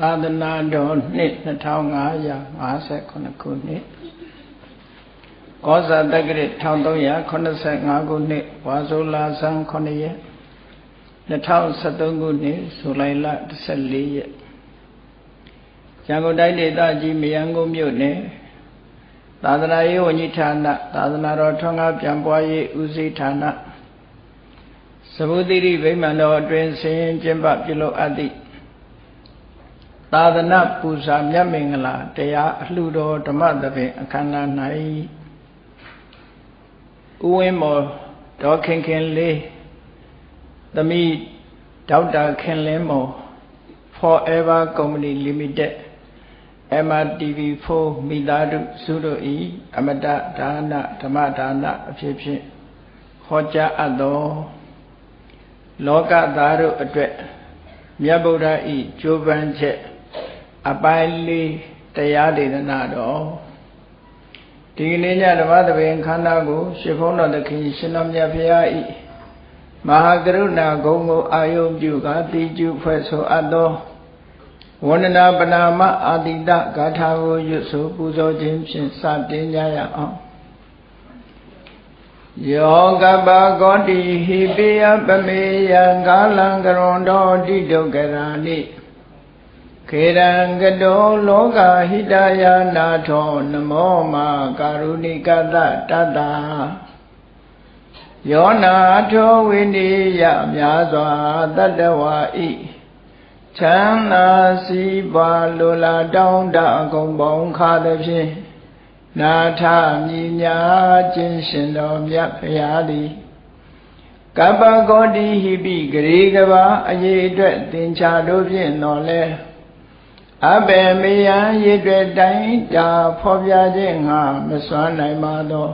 သာသနာတော်နှစ်2559ခုနှစ်ကောဇာတက္ကရာ1385ခုနှစ်ဝါဆိုလာဆန်း9ရက်2013ခုနှစ်ဇူလိုင်လ14ရက်ရန်ကုန်တိုင်းဒေသကြီးမယန်းကုန်းမြို့နယ်သာသနာရေးဝန်ကြီးဌာနသာသနာတော်ထွန်းကားပြန်ပွားရေးဦးစီးဌာနသဘုတိရိဗိမာန်တော်အတွင်ဆင်းကျင်းပပြုလုပ်အပ်သည့် သာသနာပူဇာမြတ်မင်္ဂလာတရားအလှတော်ဓမ္မသဘင်အခမ်းအနား၌ဥဝင်းမော်ဒေါခင်ခင်လေးသမီးဒေါက်တာခင်လင်းမော် Forever Company Limited MRTV4 မိသားစုစုတို့ဤအမတဒါနဓမ္မဒါနအဖြစ်ဖြင့်ဟောကြားအပ်သောလောကသားတို့အတွက်မြတ်ဗုဒ္ဓဤကြိုးပမ်းချက် အပိုင်းလေးတရားဒေသနာတော်ဒီကနေ့ညဓမ္မသဘင်ခန္ဓာကိုရှင်ဘုန်းတော်သခင်ရှင်တော်မြတ်ဖရာဤမဟာကရုဏာဂုံကိုအာယုံပြုကာတိကျုဖွဲ့ဆိုအပ်သောဝန္ဒနာပနာမအာတိတဂါထာကိုရွတ်ဆိုပူဇော်ခြင်းဖြင့်စတင်ကြရအောင်ယောကပကောတိဟိပိယပမေယံကာလံကရွန်တော်တိဒုက္ခရာနိ ခေရံကတောလောကဟိတယာနာထောနမောမာကာရုဏိကတတတ္တာယောနာထောဝိနိယများစွာတတ္တဝါဤချမ်းသာစီးပွားလိုလားတောင်းတအကုန်ပေါင်းခါသဖြင့်နာထမြညာခြင်းရှင်တော်မြတ်ဖရာသည်ကပ္ပကောတိဟိပိဂရေကဘာအရေးအတွက်သင်္ချာတို့ဖြင့်တော်လဲ အဘေမေယံရည်တွေ့တိုင်းတာဖော်ပြခြင်းငါမစွမ်းနိုင်ပါသော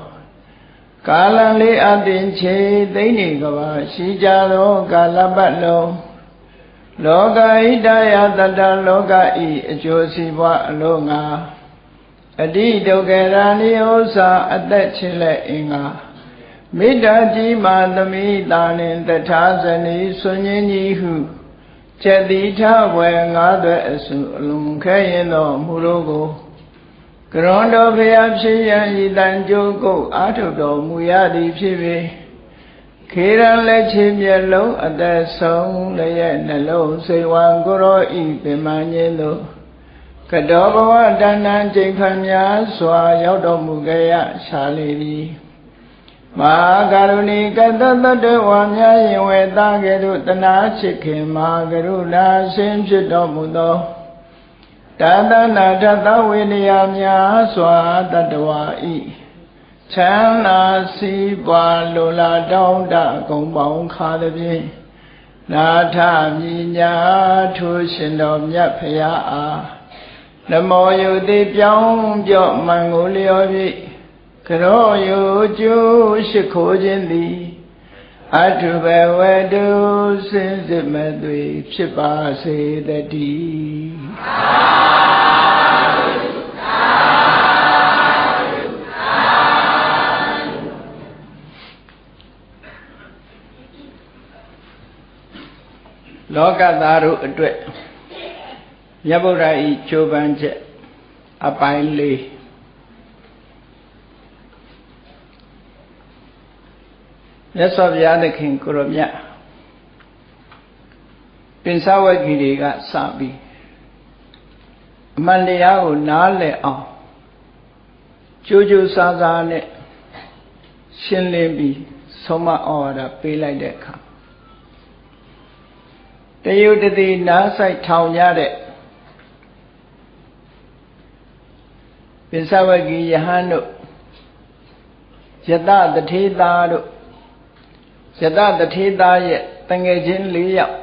ကာလလေးအတင်ချေသိမ့်နေကဘာရှိကြသောကာလပတ်လုံးလောကဣတယတတလောကဤအကျိုးစီးပွားအလို့ငါအတိဒုက္ခရာနိဥ္စာအသက်ချင်းလက်အင်္ဂါမေတ္တာကြီးမာသမိတာနှင့်တထာဇနီဆွန်ញင်းကြီးဟု ချက်တိထဝယ်ငါးသွဲအစုအလုံးခဲရင်သောမူလို့ကိုကရွန်တော်ဖျားဖြစ်ရန်ဤတန်ကြိုးကုတ်အာထုတော်မူရသည်ဖြစ်ပေခေရန်လက်ချင်းမျက်လုံးအသက်ဆုံးလည်းနှလုံးစိတ်ဝံကိုရောဤပင်မငင်းသို့ကတောဘဝတဏ္ဏချိန်ခမ်းများစွာရောက်တော်မူကြရရှာလေသည် မဟာကရုဏီကတတတ္တဝါများရင်ဝေသားကဲ့သို့တနာချစ်ခင်မဟာကရုဏာရှင်ဖြစ်တော်မူသောတသနာတသဝေနယများစွာတတ္တဝါဤချမ်းသာစီးပွားလိုလားတောင်းတကုံပေါင်းခါသည်ဖြင့်နာထမြညာထိုးရှင်တော်မြတ်ဖရာအားနမောယုတိပြောင်းပြော့မှန်ကိုလျော်ဖြင့် ကရောယုကျိုးရှိခိုးခြင်းသည်အထုဘဝတုစင်စစ်မဲ့တွေဖြစ်ပါစေတည်းလောကသားတို့အတွက်မြတ်ဗုဒ္ဓဤကြိုးပမ်းချက်အပိုင်းလေး မြတ်စွာဘုရားသခင်ကိုရမြတ်ပင်စဝဂီတွေကစပြီးအမှန်တရားကိုနားလည်အောင်ကြိုးကြိုးစားစားနဲ့ရှင်းလင်းပြီးဆုံးမဩဝါဒပေးလိုက်တဲ့အခါတယုတတိနားဆိုင်ထောင်ကြတဲ့ပင်စဝဂီယဟန်တို့ယတတထေသာတို့ ယတတထေသားရဲ့တငယ်ချင်း၄ယောက်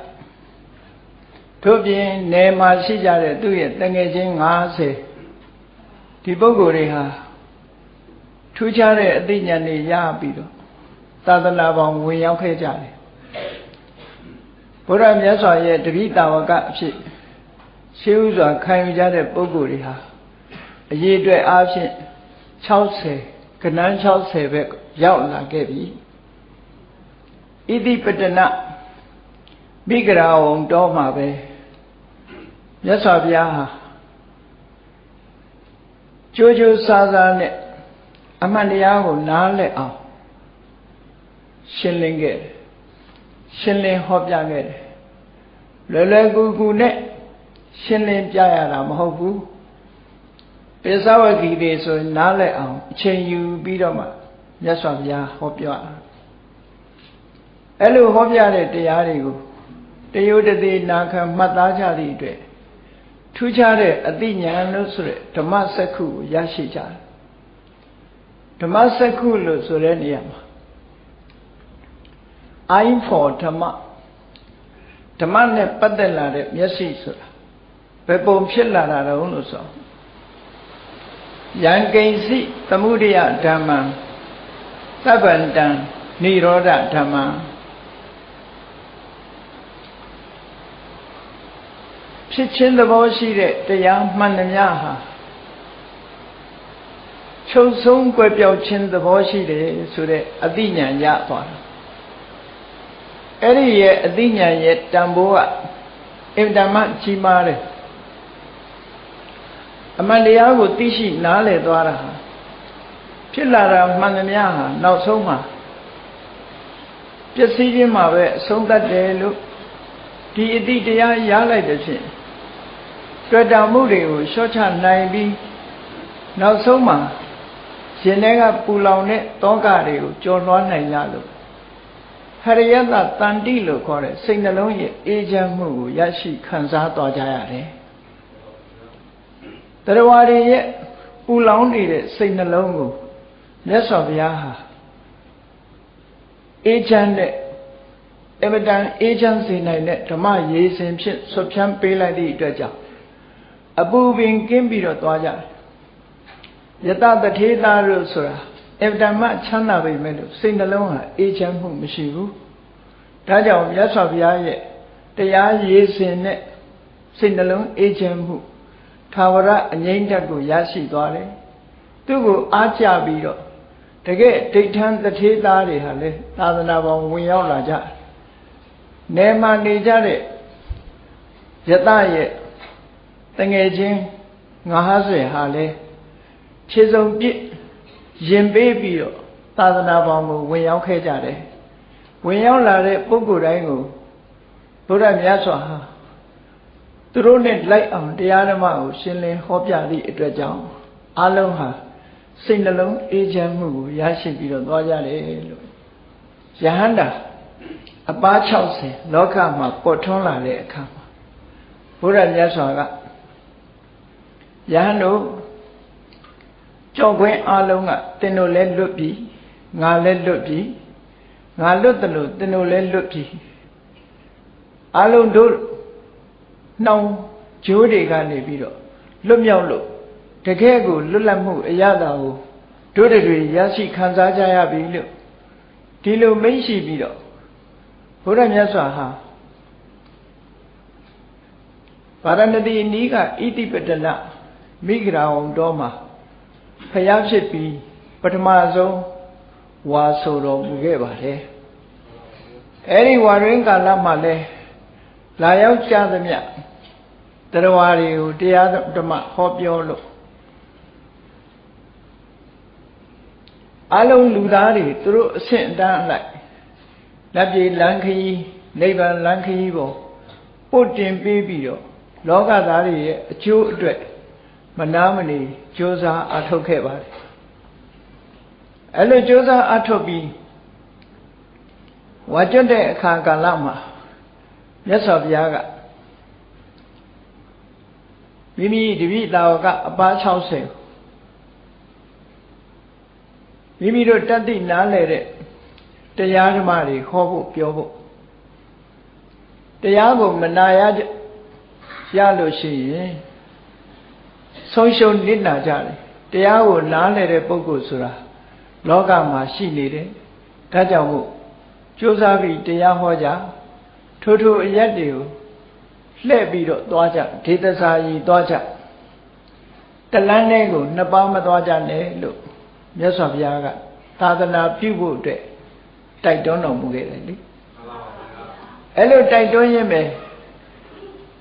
ထို့ပြင်နယ်မှာရှိကြတဲ့သူ့ရဲ့တငယ်ချင်း90ဒီပုဂ္ဂိုလ်တွေဟာထူးခြားတဲ့အသိဉာဏ်တွေရပြီးတော့သာသနာပေါင်းဝင်ရောက်ခဲ့ကြတယ်ဘုရားမြတ်စွာရဲ့တပိတာဝကအဖြစ်ရှေးဥစွာခံယူကြတဲ့ပုဂ္ဂိုလ်တွေဟာအရေးအတွက်အားဖြင့်60ကဏ္ဍ60ပဲရောက်လာခဲ့ပြီ ဣတိပတနမိဂရာဝံတော်မှာပဲမြတ်စွာဘုရားဟာကြိုးကြိုးစားစားနဲ့အမှန်တရားကိုနားလည်အောင်ရှင်းလင်းခဲ့တယ်ရှင်းလင်းဟောပြခဲ့တယ်လွယ်လွယ်ကူကူနဲ့ရှင်းလင်းပြရတာမဟုတ်ဘူးပိဿဝဂီတွေဆိုရင်နားလည်အောင်အချိန်ယူပြီးတော့မှမြတ်စွာဘုရားဟောပြ အဲ့လိုဟောပြတဲ့တရားတွေကိုတယုတတိနာခံမှတ်သားကြသည့်အတွက်ထူးခြားတဲ့အသိဉာဏ်လို့ဆိုတဲ့ဓမ္မစက္ခုကိုရရှိကြတယ်ဓမ္မစက္ခုလို့ဆိုတဲ့နေရာမှာ eye for ဓမ္မဓမ္မနဲ့ပတ်သက်လာတဲ့မျက်စိဆိုတာဘယ်ပုံဖြစ်လာတာတုံးလို့ဆိုယံကိဉ္စီသမုဒိယဓမ္မံသဗ္ဗန္တံនិရောဓဓမ္မံ ဖြစ်ချင်းသဘောရှိတဲ့တရားမှန်သမျှဟာချုပ်ဆုံးကွယ်ပြောက်ခြင်းသဘောရှိတယ်ဆိုတဲ့အသိဉာဏ်ရသွားတာအဲ့ဒီရဲ့အသိဉာဏ်ရဲ့တန်ဖိုးကအင်တမကြီးမားတယ်အမှန်တရားကိုသိရှိနားလည်သွားတာဟာဖြစ်လာတာမှန်သမျှဟာနောက်ဆုံးမှာပျက်စီးခြင်းမှာပဲအဆုံးသတ်တယ်လို့ဒီအတိတရားရလိုက်တဲ့ဖြင့် တွေ့တာမှုတွေကိုလျှော့ချနိုင်ပြီးနောက်ဆုံးမှာရှင်ထဲကပူလောင်တဲ့တောကတွေကိုကျော်လွှားနိုင်ကြလို့ဟရိယတတန်တိလို့ခေါ်တဲ့စိတ်နှလုံးရဲ့အေးချမ်းမှုကိုရရှိခံစားသွားကြရတယ်။တရားတွေရဲ့ပူလောင်နေတဲ့စိတ်နှလုံးကိုမြတ်စွာဘုရားဟာအေးချမ်းတဲ့အမတန်အေးချမ်းစေနိုင်တဲ့ဓမ္မရေးစဉ်ဖြင့်ဆွဖြန်းပေးလိုက်သည့်အတွက်ကြောင့် အပူပင်ကင်းပြီးတော့သွားကြတယ်ယတတထေသာလို့ဆိုတာအဗ္ဗဓမ္မချမ်းသာပေမဲ့လို့စိတ်နှလုံးဟာအေးချမ်းမှုမရှိဘူးဒါကြောင့်မြတ်စွာဘုရားရဲ့တရားရေးစဉ်နဲ့စိတ်နှလုံးအေးချမ်းမှုသာဝရအငြိမ့်တက်ကိုရရှိသွားတယ်သူ့ကိုအားကြပြီးတော့တကယ်ဒိဋ္ဌံတထေသားတွေဟာလေသာသနာပေါင်းဝင်ရောက်လာကြနေမှနေကြတဲ့ယတရဲ့ တငယ်ချင်း90ဟာလေခြေစုံပြစ်ရင်ပေးပြီးတော့သာသနာပေါင်းကိုဝင်ရောက်ခဲ့ကြတယ်ဝင်ရောက်လာတဲ့ပုဂ္ဂိုလ်တိုင်းကိုဘုရားမြတ်စွာဟာသူတို့နဲ့လိုက်အောင်တရားဓမ္မကိုရှင်းလင်းဟောပြသည့်အတွက်ကြောင့်အလုံးဟာစိတ်နှလုံးအေးချမ်းမှုကိုရရှိပြီးတော့သွားကြတယ်လို့ယဟန္တာအပား60လောကမှာပေါ်ထွန်းလာတဲ့အခါမှာဘုရားမြတ်စွာက ယဟန်တို့ကြောက်ခွင်းအလုံးကတင်တို့လည်းလွတ်ပြီငါလည်းလွတ်ပြီငါလွတ်တယ်လို့တင်တို့လည်းလွတ်ပြီအလုံးတို့နှောင်ဂျိုးတွေကနေပြီးတော့လွတ်မြောက်လို့တကယ်ကိုလွတ်လပ်မှုအရသာကိုတို့တွေရရှိခံစားကြရပြီလို့ဒီလိုမိတ်ရှိပြီးတော့ဘုရားမြတ်စွာဟာဗာရဏသီအနီးကဣတိပတလ မိဂရာအောင်တော်မှာဖျားဖြစ်ပြီးပထမဆုံးဝါဆိုတော်မူခဲ့ပါတယ်အဲ့ဒီဝါရင်းကာလမှာလဲလာရောက်ကြသမျှတရားတွေကိုတရားဓမ္မဟောပြောလို့အလုံးလူသားတွေသူတို့အဆင့်အတန်းအလိုက်လက်ပြေလန်းခရီးနိဗ္ဗာန်လန်းခရီးပေါ်ပို့တင်ပေးပြီးတော့လောကသားတွေရဲ့အကျိုးအတွက် မနာမနေကြိုးစားအထုတ်ခဲ့ပါတယ်အဲ့လိုကြိုးစားအထုတ်ပြီးဝါကျွတ်တဲ့အခါကာလမှာမြတ်စွာဘုရားကမိမိတပည့်တော်ကအပါ60မိမိတို့တတ်သိနားလည်တဲ့တရားဓမ္မတွေဟောဖို့ပြောဖို့တရားကိုမနာရရလို့ရှိရင် ဆုံးရှုံးနစ်နာကြတယ်တရားကိုနားလည်တဲ့ပုဂ္ဂိုလ်ဆိုတာလောကမှာရှိနေတယ်ဒါကြောင့်မို့ကြိုးစားပြီးတရားဟောကြထိုးထိုးအရက်တွေကိုလှည့်ပြီးတော့သွားကြဒေသစာကြီးသွားကြတလန်းလေးကိုနှစ်ပေါင်းမသွားကြနဲ့လို့မြတ်စွာဘုရားကသာသနာပြုဖို့အတွက်တိုက်တွန်းတော်မူခဲ့တယ်လေအဲ့လိုတိုက်တွန်းရင်းပဲ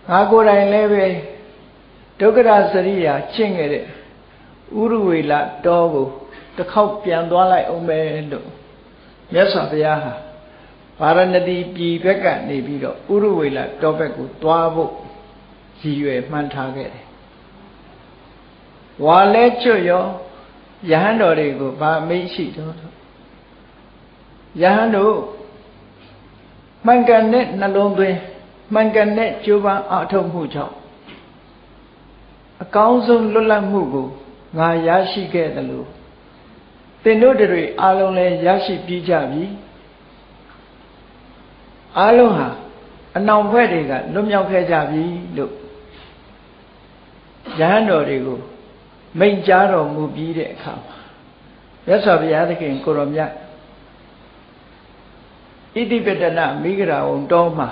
ငါကိုယ်တိုင်လည်းပဲ ဒုက္ခရစရိယာကျင့်ခဲ့တဲ့ဥရဝေလတောကိုတစ်ခေါက်ပြန်သွားလိုက်အောင်ပဲလို့မြတ်စွာဘုရားဟာဗာရဏသီပြည်ဘက်ကနေပြီးတော့ဥရဝေလတောဘက်ကိုသွားဖို့ရည်ရွယ်မှန်းထားခဲ့တယ်ဝါလဲကျွတ်ရောယဟန်တော်တွေကိုဗာမိတ်ရှိတော့ယဟန်တို့မှန်ကန်တဲ့နှလုံးသွင်းမှန်ကန်တဲ့ကြိုးပမ်းအထောက်မှုကြောင့် အကောင်းဆုံးလွတ်လပ်မှုကိုငါရရှိခဲ့တယ်လို့သင်တို့တွေအားလုံးလည်းရရှိပြီးကြပြီအားလုံးဟာအနောင်ဘက်တွေကလွတ်မြောက်ခဲ့ကြပြီလို့ရဟန်းတော်တွေကိုမိန့်ကြားတော်မူပြီးတဲ့အခါမှာမြတ်စွာဘုရားသခင်ကိုရောမြတ်ဣတိပတနာမိဂရာဝံတော်မှာ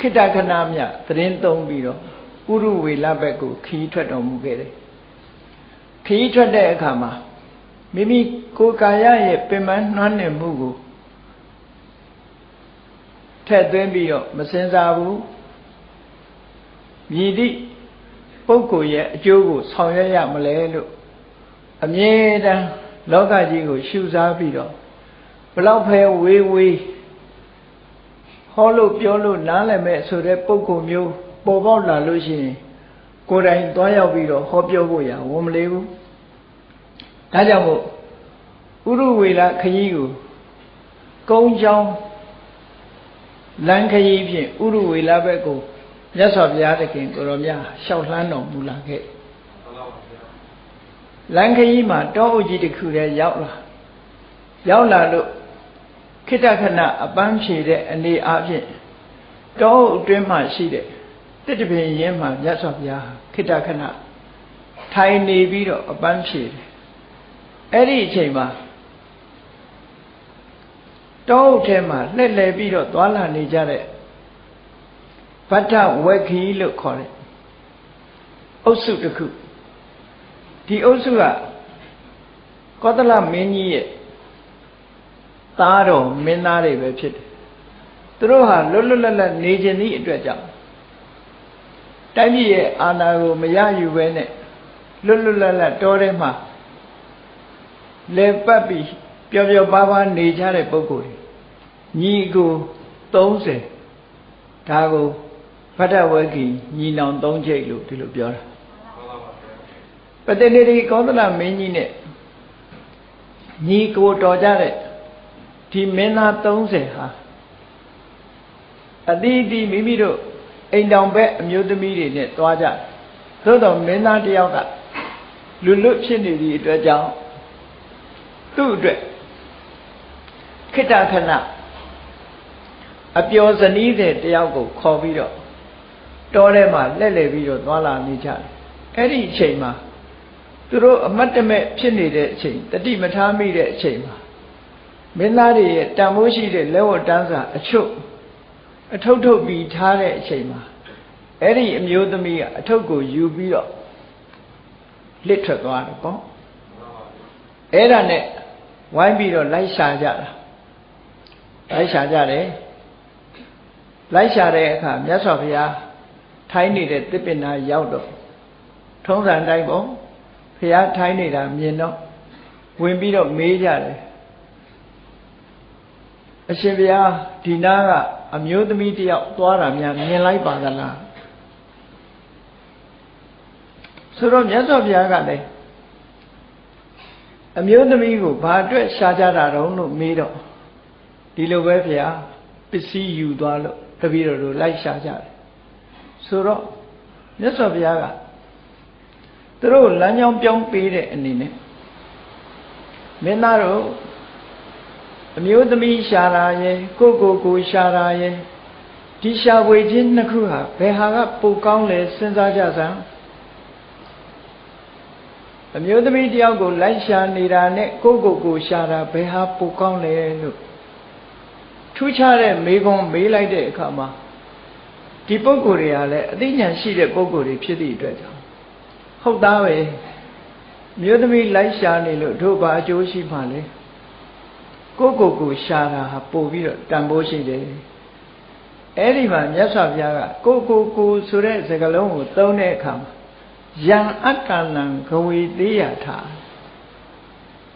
ခိတ္တခဏမြသတင်းသုံးပြီးတော့ဥရုဝေလဘက်ကိုခီးထွက်တော်မူခဲ့တယ်ခီးထွက်တဲ့အခါမှာမိမိကိုယ်ကာယရဲ့ပင်ပန်းနှွမ်းနယ်မှုကိုထည့်သွင်းပြီးတော့မစင်စားဘူးမြည်သည့်ပုဂ္ဂိုလ်ရဲ့အကျိုးကိုဆောင်ရွက်ရမလဲလို့အမြဲတမ်းလောကကြီးကိုရှုစားပြီးတော့ဘလောက်ဖဲဝေးဝေး ဟောလို့ပြောလို့နားလည်မဲ့ဆိုတဲ့ပုဂ္ဂိုလ်မျိုးပေါ်ပေါက်လာလို့ရှိရင်ကိုယ်တိုင်သွားရောက်ပြီးတော့ဟောပြောဖို့ရဝန်မလေးဘူးဒါကြောင့်မို့ဥရုဝေလခရီးကိုကုန်းချောင်းလမ်းခရီးဖြင့်ဥရုဝေလဘက်ကိုမြတ်စွာဘုရားသခင်ကိုရောမြတ်ရှောက်လှမ်းတော်မူလာခဲ့လမ်းခရီးမှာတောအုပ်ကြီးတစ်ခုတည်းရောက်လာရောက်လာလို့ ခိတ္တခဏအပန်းဖြေတဲ့အနေအားဖြင့်တောအုပ်အတွင်းမှာရှိတဲ့တစ်တပင်ရင်းမှာမြတ်စွာဘုရားခိတ္တခဏထိုင်နေပြီးတော့အပန်းဖြေတယ်အဲ့ဒီအချိန်မှာတောအုပ်ထဲမှာလှည့်လည်ပြီးတော့သွာလာနေကြတဲ့ဗတ္ထဝက်ခီလို့ခေါ်တဲ့အုပ်စုတစ်ခုဒီအုပ်စုကကောသလမင်းကြီးရဲ့ သားတော်မင်းသားတွေပဲဖြစ်တယ်သူတို့ဟာလွတ်လွတ်လပ်လပ်နေခြင်းသည့်အတွက်ကြောင့်တိုင်းပြည်ရဲ့အာဏာကိုမရယူဘဲနဲ့လွတ်လွတ်လပ်လပ်တောထဲမှာလဲပတ်ပြီးပျော်ပျော်ပါးပါးနေကြတဲ့ပုဂ္ဂိုလ်တွေညီကို30ဒါကိုဖတ်တဝဂီညီနောင်၃ချိတ်လို့ဒီလိုပြောတာပတ္တနေတိကောသလမင်းကြီးနဲ့ညီကိုတော်ကြတဲ့ ဒီမင်းသား30ဟာအတိအတိမိမိတို့အိမ်တောင်ဘက်အမျိုးသမီးတွေနဲ့တွားကြသို့တော်မင်းသားတယောက်ကလူလွတ်ဖြစ်နေသည့်အတွက်ကြောင့်သူ့အတွက်ခိတ္တခဏအပျော်ဇနီးတဲ့တယောက်ကိုခေါ်ပြီးတော့တောထဲမှာလှည့်လည်ပြီးတော့သွားလာနေကြတယ်အဲ့ဒီအချိန်မှာသူတို့အမတ်တမဲ့ဖြစ်နေတဲ့အချိန်တတိမထားမိတဲ့အချိန်မှာ မင်းသားတွေရဲ့တန်ဖိုးရှိတဲ့လက်ဝတ်တန်းစာအချုပ်အထုပ်ထုတ်ပြီးထားတဲ့အချိန်မှာအဲ့ဒီအမျိုးသမီးကအထုပ်ကိုယူပြီးတော့လစ်ထွက်သွားတယ်ပေါ့အဲ့ဒါနဲ့ဝိုင်းပြီးတော့လိုက်ရှာကြတာလိုက်ရှာကြတယ်လိုက်ရှာတဲ့အခါမြတ်စွာဘုရားထိုင်းနေတဲ့တစ်ပင်နာရောက်တော့ထုံးစံတိုင်းပေါ့ဘုရားထိုင်းနေတာမြင်တော့ဝင်ပြီးတော့မေးကြတယ် အရှင်ဘုရားဒီနာကအမျိုးသမီးတယောက်သွားတာများမြင်လိုက်ပါသလားဆိုတော့မြတ်စွာဘုရားကလည်းအမျိုးသမီးကိုဘာအတွက်ရှားကြတာတုံးလို့မေးတော့ဒီလိုပဲဘုရားပစ္စည်းယူသွားလို့တပည့်တော်တို့လိုက်ရှားကြတယ်ဆိုတော့မြတ်စွာဘုရားကသူတို့လမ်းကြောင်းပြောင်းပေးတဲ့အနေနဲ့မင်းသားတို့ အမျိုးသမီးရှာတာရဲ့ကိုကိုကိုရှာတာရဲ့ဒီရှာဝေခြင်းနှစ်ခုဟာဘယ်ဟာကပိုကောင်းလဲစဉ်းစားကြစမ်းအမျိုးသမီးတယောက်ကိုလိုက်ရှာနေတာနဲ့ကိုကိုကိုရှာတာဘယ်ဟာပိုကောင်းလဲလို့ထူးခြားတဲ့မေးခွန်းမေးလိုက်တဲ့အခါမှာဒီပုံကိုယ်တွေကလည်းအသိဉာဏ်ရှိတဲ့ပုံကိုယ်တွေဖြစ်သည့်အတွက်ကြောင့်ဟုတ်သားပဲမြို့သမီးလိုက်ရှာနေလို့တို့ဘာအကျိုးရှိမှလဲ ကိုကိုကိုရှာတာဟာပို့ပြီးတော့တန်ဖိုးရှိတယ်အဲ့ဒီမှာမြတ်စွာဘုရားကကိုကိုကိုဆိုတဲ့စကားလုံးကိုသုံးတဲ့အခါမှာယံအတ္တနံဂဝေသေးယထာ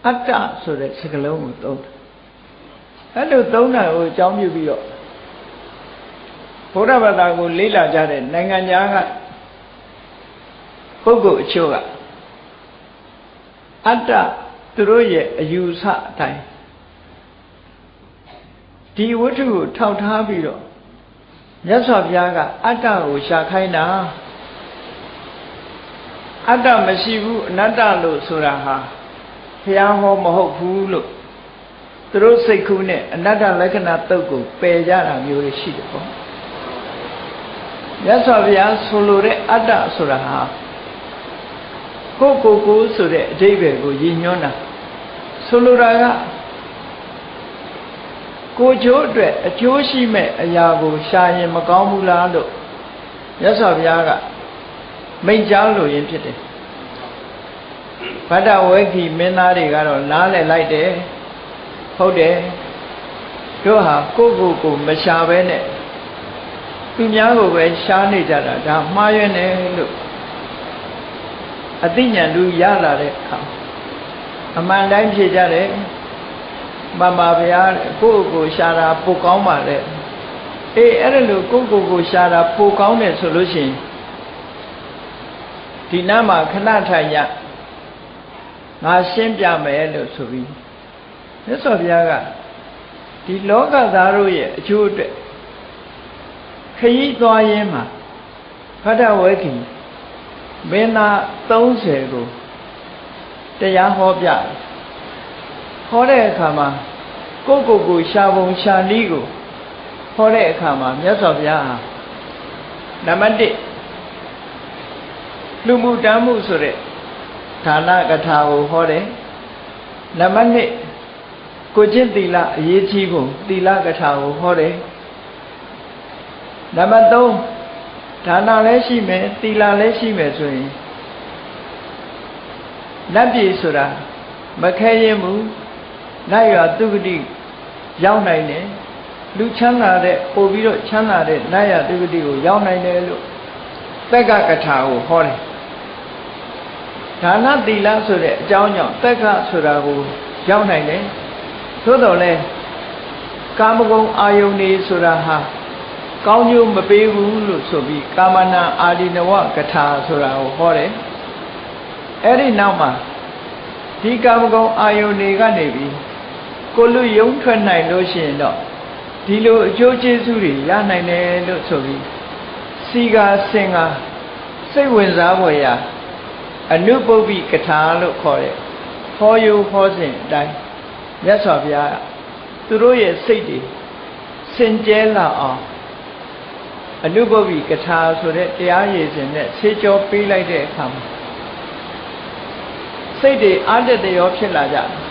အတ္တဆိုတဲ့စကားလုံးကိုသုံးတယ်အဲ့လိုသုံးတာကိုအကြောင်းပြုပြီးတော့ဘုရားဘာသာကိုလေ့လာကြတဲ့နိုင်ငံသားကပုဂ္ဂိုလ်အချို့ကအတ္တသူတို့ရဲ့အယူဆအတိုင်း ဒီဝတ္ထုကိုထောက်ထားပြီးတော့မြတ်စွာဘုရားကအတ္တကိုရှာခိုင်းတာအတ္တမရှိဘူးအနတ္တလို့ဆိုတာဟာဘုရားဟောမဟုတ်ဘူးလို့သူတို့စိတ်ကူးနဲ့အနတ္တလက္ခဏာတုတ်ကိုပယ်ကြတာမျိုးရှိတယ်ပေါ့မြတ်စွာဘုရားဆိုလိုတဲ့အတ္တဆိုတာဟာကိုကိုကိုဆိုတဲ့အဓိပ္ပာယ်ကိုရည်ညွှန်းတာဆိုလိုတာက ကိုချိုးအတွက်အကျိုးရှိမဲ့အရာကိုရှာရင်မကောင်းဘူးလားလို့မြတ်စွာဘုရားကမိန့်ကြားလို့ရင်းဖြစ်တယ်ဗဒ္ဒဝေခိမင်းသားတွေကတော့နားလည်လိုက်တယ်ဟုတ်တယ်တို့ဟာကိုယ့်ကိုယ်ကိုမရှာဘဲနဲ့သူများကိုပဲရှားနေကြတာဒါမှားရွံ့တယ်လို့အသိဉာဏ်လူရလာတဲ့အခါအမှန်တိုင်းဖြေကြတယ် မမဗျာကိုယ့်ကိုရှာတာပိုကောင်းပါလေအေးအဲ့ဒါလို့ကိုယ့်ကိုယ်ကိုရှာတာပိုကောင်းတယ်ဆိုလို့ရှိရင်ဒီနားမှာခဏထိုင်ရငါရှင်းပြမယ်လို့ဆိုပြီးမြတ်စွာဘုရားကဒီလောကသားတို့ရဲ့အကျိုးအတွက်ခရီးသွားရင်းမှာဖတ်တဝဲခင်မင်းသား30ကိုတရားဟောပြတယ် ဟောတဲ့အခါမှာကိုယ့်ကိုယ်ကိုရှာပုံရှာနည်းကိုဟောတဲ့အခါမှာမြတ်စွာဘုရားဟာနံပါတ်1လူမှုတမ်းမှုဆိုတဲ့ဌာနကထာကိုဟောတယ်နံပါတ်2ကိုကျင့်သီလအရေးကြီးပုံသီလကထာကိုဟောတယ်နံပါတ်3ဒါနလည်းရှိမယ်သီလလည်းရှိမယ်ဆိုရင်လက်ပြေဆိုတာမခဲရင်ဘူး လိုက်ရသူဂတိရောက်နိုင်တယ်လူချမ်းသာတဲ့ပို့ပြီးတော့ချမ်းသာတဲ့နတ်ရသူဂတိကိုရောက်နိုင်တယ်လို့သက်ကကထာကိုဟောတယ်ဒါနသီလဆိုတဲ့အကြောင်းကြောင့်သက်ကဆိုတာကိုရောက်နိုင်တယ်သို့တော်လဲကာမဂုဏ်အာယုန်နေဆိုတာဟာကောင်းကျိုးမပေးဘူးလို့ဆိုပြီးကာမနာအာဒီနဝကထာဆိုတာကိုဟောတယ်အဲ့ဒီနောက်မှာဒီကာမဂုဏ်အာယုန်တွေကနေပြီး ကိုလူယုံထွက်နိုင်လို့ရှိရင်တော့ဒီလိုအကျိုးကျေးဇူးတွေရနိုင်တယ်လို့ဆိုပြီးစီကာစင်ကာစိတ်ဝင်စားဖွယ်ရာအနုပုပ္ပိကထာလို့ခေါ်တဲ့ဟောယုဟောစဉ်အတိုင်းမြတ်စွာဘုရားသူတို့ရဲ့စိတ်တွေစင်ကြဲလာအောင်အနုပုပ္ပိကထာဆိုတဲ့တရားရည်စဉ်နဲ့ဆေးကြောပေးလိုက်တဲ့အခါမှာစိတ်တွေအာတတရောဖြစ်လာကြတယ်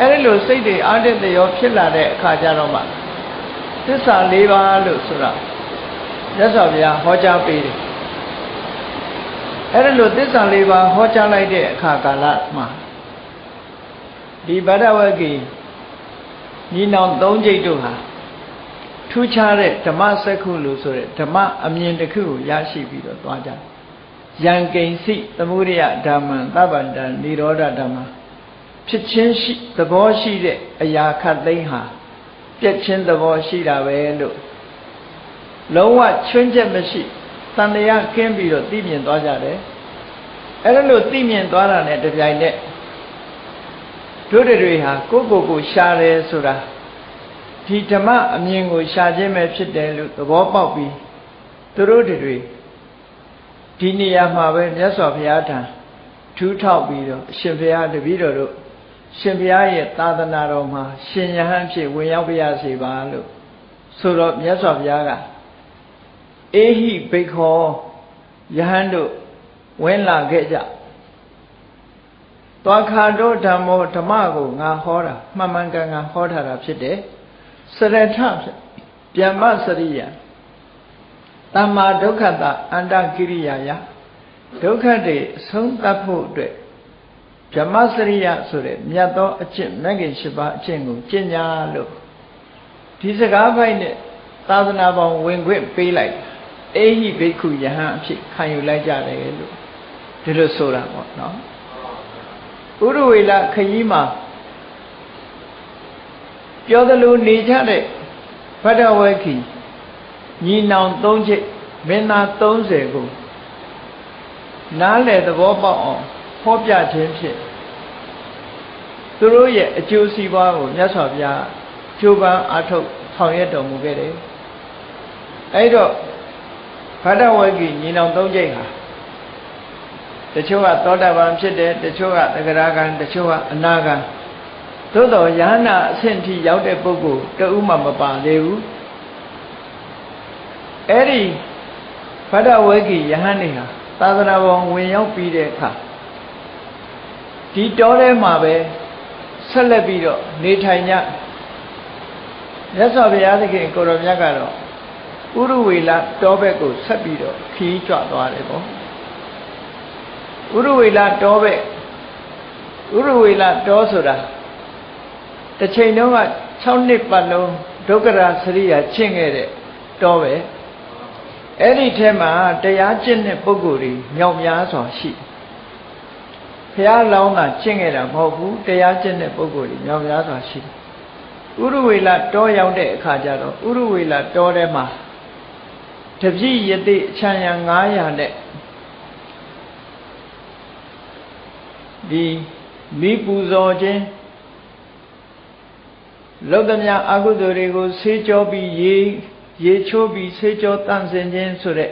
အဲဒီလိုစိတ်တွေအာတတရောဖြစ်လာတဲ့အခါကျတော့မှသစ္စာ၄ပါးလို့ဆိုတာမြတ်စွာဘုရားဟောကြားပေးတယ်အဲဒီလိုသစ္စာ၄ပါးဟောကြားလိုက်တဲ့အခါကာလမှာဒီဗဒဝဂီညီနောင်၃ကျိတ်တို့ဟာထူးခြားတဲ့ဓမ္မစက္ခုလို့ဆိုတဲ့ဓမ္မအမြင်တစ်ခုကိုရရှိပြီးတော့သွားကြတယ်ယံကိဉ္စိသမုဒိယဓမ္မံသဗ္ဗန္တနိရောဓဓမ္မ ဖြစ်ချင်းရှိသဘောရှိတဲ့အရာခတ်သိမ်းဟာပြက်ချင်းသဘောရှိတာပဲလို့လုံးဝချွင်းချက်မရှိတန်တရားကင်းပြီးတော့သိမြင်သွားကြတယ်အဲ့ဒါလို့သိမြင်သွားတာနဲ့တပြိုင်နက်တို့တွေဟာကိုယ့်ကိုယ်ကိုရှားတယ်ဆိုတာဒီဓမ္မအမြင်ကိုရှားခြင်းပဲဖြစ်တယ်လို့သဘောပေါက်ပြီးသူတို့တွေဒီနေရာမှာပဲမြတ်စွာဘုရားထံထူးထောက်ပြီးတော့အရှင်ဘုရားတပည့်တော်တို့ ရှင်ဘုရားရဲ့သာသနာတော်မှာရှင်ယဟန်ဖြစ်ဝင်ရောက်ပြရစီပါလို့ဆိုတော့မြတ်စွာဘုရားကအေဟိဘိခောယဟန်တို့ဝင်လာခဲ့ကြသွားခါတော့ဓမ္မောဓမ္မကိုငါဟောတာမှန်မှန်ကန်ကန်ဟောထားတာဖြစ်တယ်စရထဖြစ်ဗျမ္မစရိယတမ္မာဒုက္ခတအန္တကိရိယာယဒုက္ခတွေအဆုံးသတ်ဖို့အတွက် ဗြဟ္မစရိယဆိုတဲ့မြတ်သောအကျင့်မဂ္ဂင်၈ပါးအကျင့်ကိုကျင့်ကြလို့ဒီစကားပိုက်နဲ့သာသနာပေါင်းဝင်ခွင့်ပေးလိုက်အေဟိဘိက္ခုယဟန်အဖြစ်ခံယူလိုက်ကြတယ်လို့ဒီလိုဆိုတာပေါ့နော်ဥရဝေလခရီးမှာပြောသလိုနေကြတဲ့ဗဒဝေခိညီနောင်၃ချက်မင်းသား30ကိုနားလေသဘောပေါက်အောင် ဟောပြခြင်းဖြင့်သူတို့ရဲ့အကျိုးစီးပွားကိုမြတ်စွာဘုရားကြိုးပမ်းအားထုတ်ဆောင်ရွက်တော်မူခဲ့တယ်အဲ့တော့ဖဒဝေကိညီနောင်သုံးကျိတ်ဟာတချို့ကသောတာပန်ဖြစ်တယ်တချို့ကသဂရကံတချို့ကအနာကံသို့တော်ယဟနာအဆင့်ထိရောက်တဲ့ပုဂ္ဂိုလ်တဦးမှမပါသေးဘူးအဲ့ဒီဖဒဝေကိယဟန်နေဟာသာသနာပေါ်ဝင်ရောက်ပြီးတဲ့အခါ ဒီတောထဲမှာပဲဆက်လက်ပြီးတော့နေထိုင်ကြမြတ်စွာဘုရားသခင်ကိုရောမြတ်ကတော့ဥရဝေလတောဘက်ကိုဆက်ပြီးတော့ခီးကြွသွားတယ်ပေါ့ဥရဝေလတောဘက်ဥရဝေလတောဆိုတာတစ်ချိန်တုန်းက6နှစ်ပတ်လုံးဒုက္ခရာစရိယာကျင့်ခဲ့တဲ့တောပဲအဲ့ဒီထဲမှာတရားကျင့်တဲ့ပုဂ္ဂိုလ်တွေမြောက်များစွာရှိဘု ရားလောင်းတာကျင့်ခဲ့တာမဟုတ်ဘူးတရားကျင့်တဲ့ပုဂ္ဂိုလ်တွေမြောက်များစွာရှိဥရဝေလတောရောက်တဲ့အခါကျတော့ဥရဝေလတောထဲမှာတပြည့်ယတိအချမ်းရ900နဲ့ဒီမိပူဇော်ခြင်းလောကမြအာဟုသူတွေကိုဆေးကြောပြီးရေရေချိုးပြီးဆေးကြောတန့်စင်ခြင်းဆိုတဲ့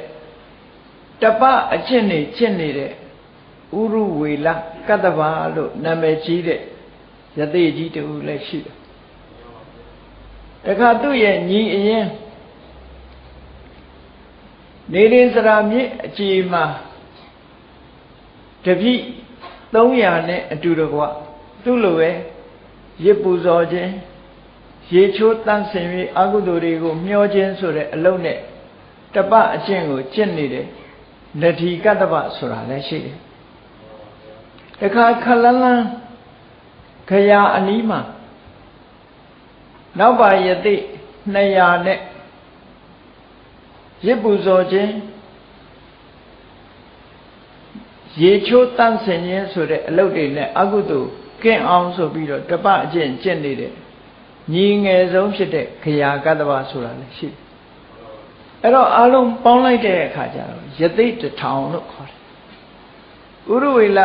တပအကျင့်နေကျင့်နေတဲ့ ဥရုဝေလကတ္တဗာလို့နာမည်ကြီးတဲ့ယသိကြီးတူလည်းရှိတယ်တခါသူ့ရဲ့ညီအရင်နေရင်စရာမြစ်အကြည်မှာတပိ300နဲ့အတူတကွသူ့လိုပဲရစ်ပူဇော်ခြင်းရေချိုးတန့်စင်ပြီးအကုသိုလ်တွေကိုမျောခြင်းဆိုတဲ့အလုံးနဲ့တပအကျင့်ကိုကျင့်နေတယ်နတိကတ္တပဆိုတာလည်းရှိတယ် တခါခလန်းလန်းခရာအနီးမှာနောက်ပါယတိ200နဲ့ရစ်ပူဇော်ခြင်းရေချိုးတန့်စင်ခြင်းဆိုတဲ့အလုပ်တွေနဲ့အကုသိုလ်ကင်းအောင်ဆိုပြီးတော့တပအကျင့်ကျင့်နေတဲ့ညီငယ်ဆုံးဖြစ်တဲ့ခရာကတ္တဗဆိုတာလည်းရှိတယ်အဲ့တော့အလုံးပေါင်းလိုက်တဲ့အခါကျတော့ယသိတထောင်လို့ခေါ်တယ်ဥရဝေလ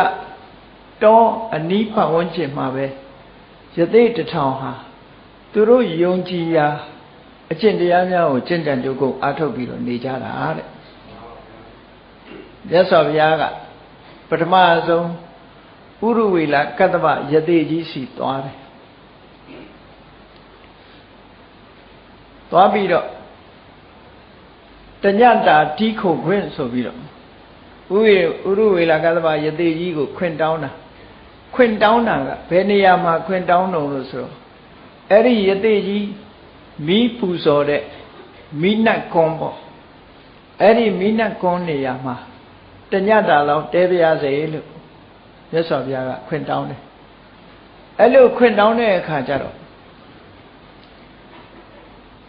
တောအနီးပတ်ဝန်းကျင်မှာပဲယသိတထောင်ဟာသူတို့ယုံကြည်ရာအကျင့်တရားများကိုကျင့်ကြံကြုတ်ကုန်အားထုတ်ပြီးတော့နေကြတာတဲ့မြတ်စွာဘုရားကပထမဆုံးဥရဝေလကတ္တဗယသိကြီးစီသွားတယ်သွားပြီးတော့တညတာတီးခုခွင့်ဆိုပြီးတော့ဥရဥရဝေလကတ္တဗယသိကြီးကိုခွင့်တောင်းတာ ခွင့်တောင်းတာကဘယ်နေရာမှာခွင့်တောင်းတော့လို့ဆိုတော့အဲ့ဒီယသိကြီးမီးပူဇော်တဲ့မီးနတ်ကွန်ပေါ့အဲ့ဒီမီးနတ်ကွန်နေရာမှာတညတာလောက်တဲပြရစေလို့မြတ်စွာဘုရားကခွင့်တောင်းတယ်အဲ့လိုခွင့်တောင်းတဲ့အခါကျတော့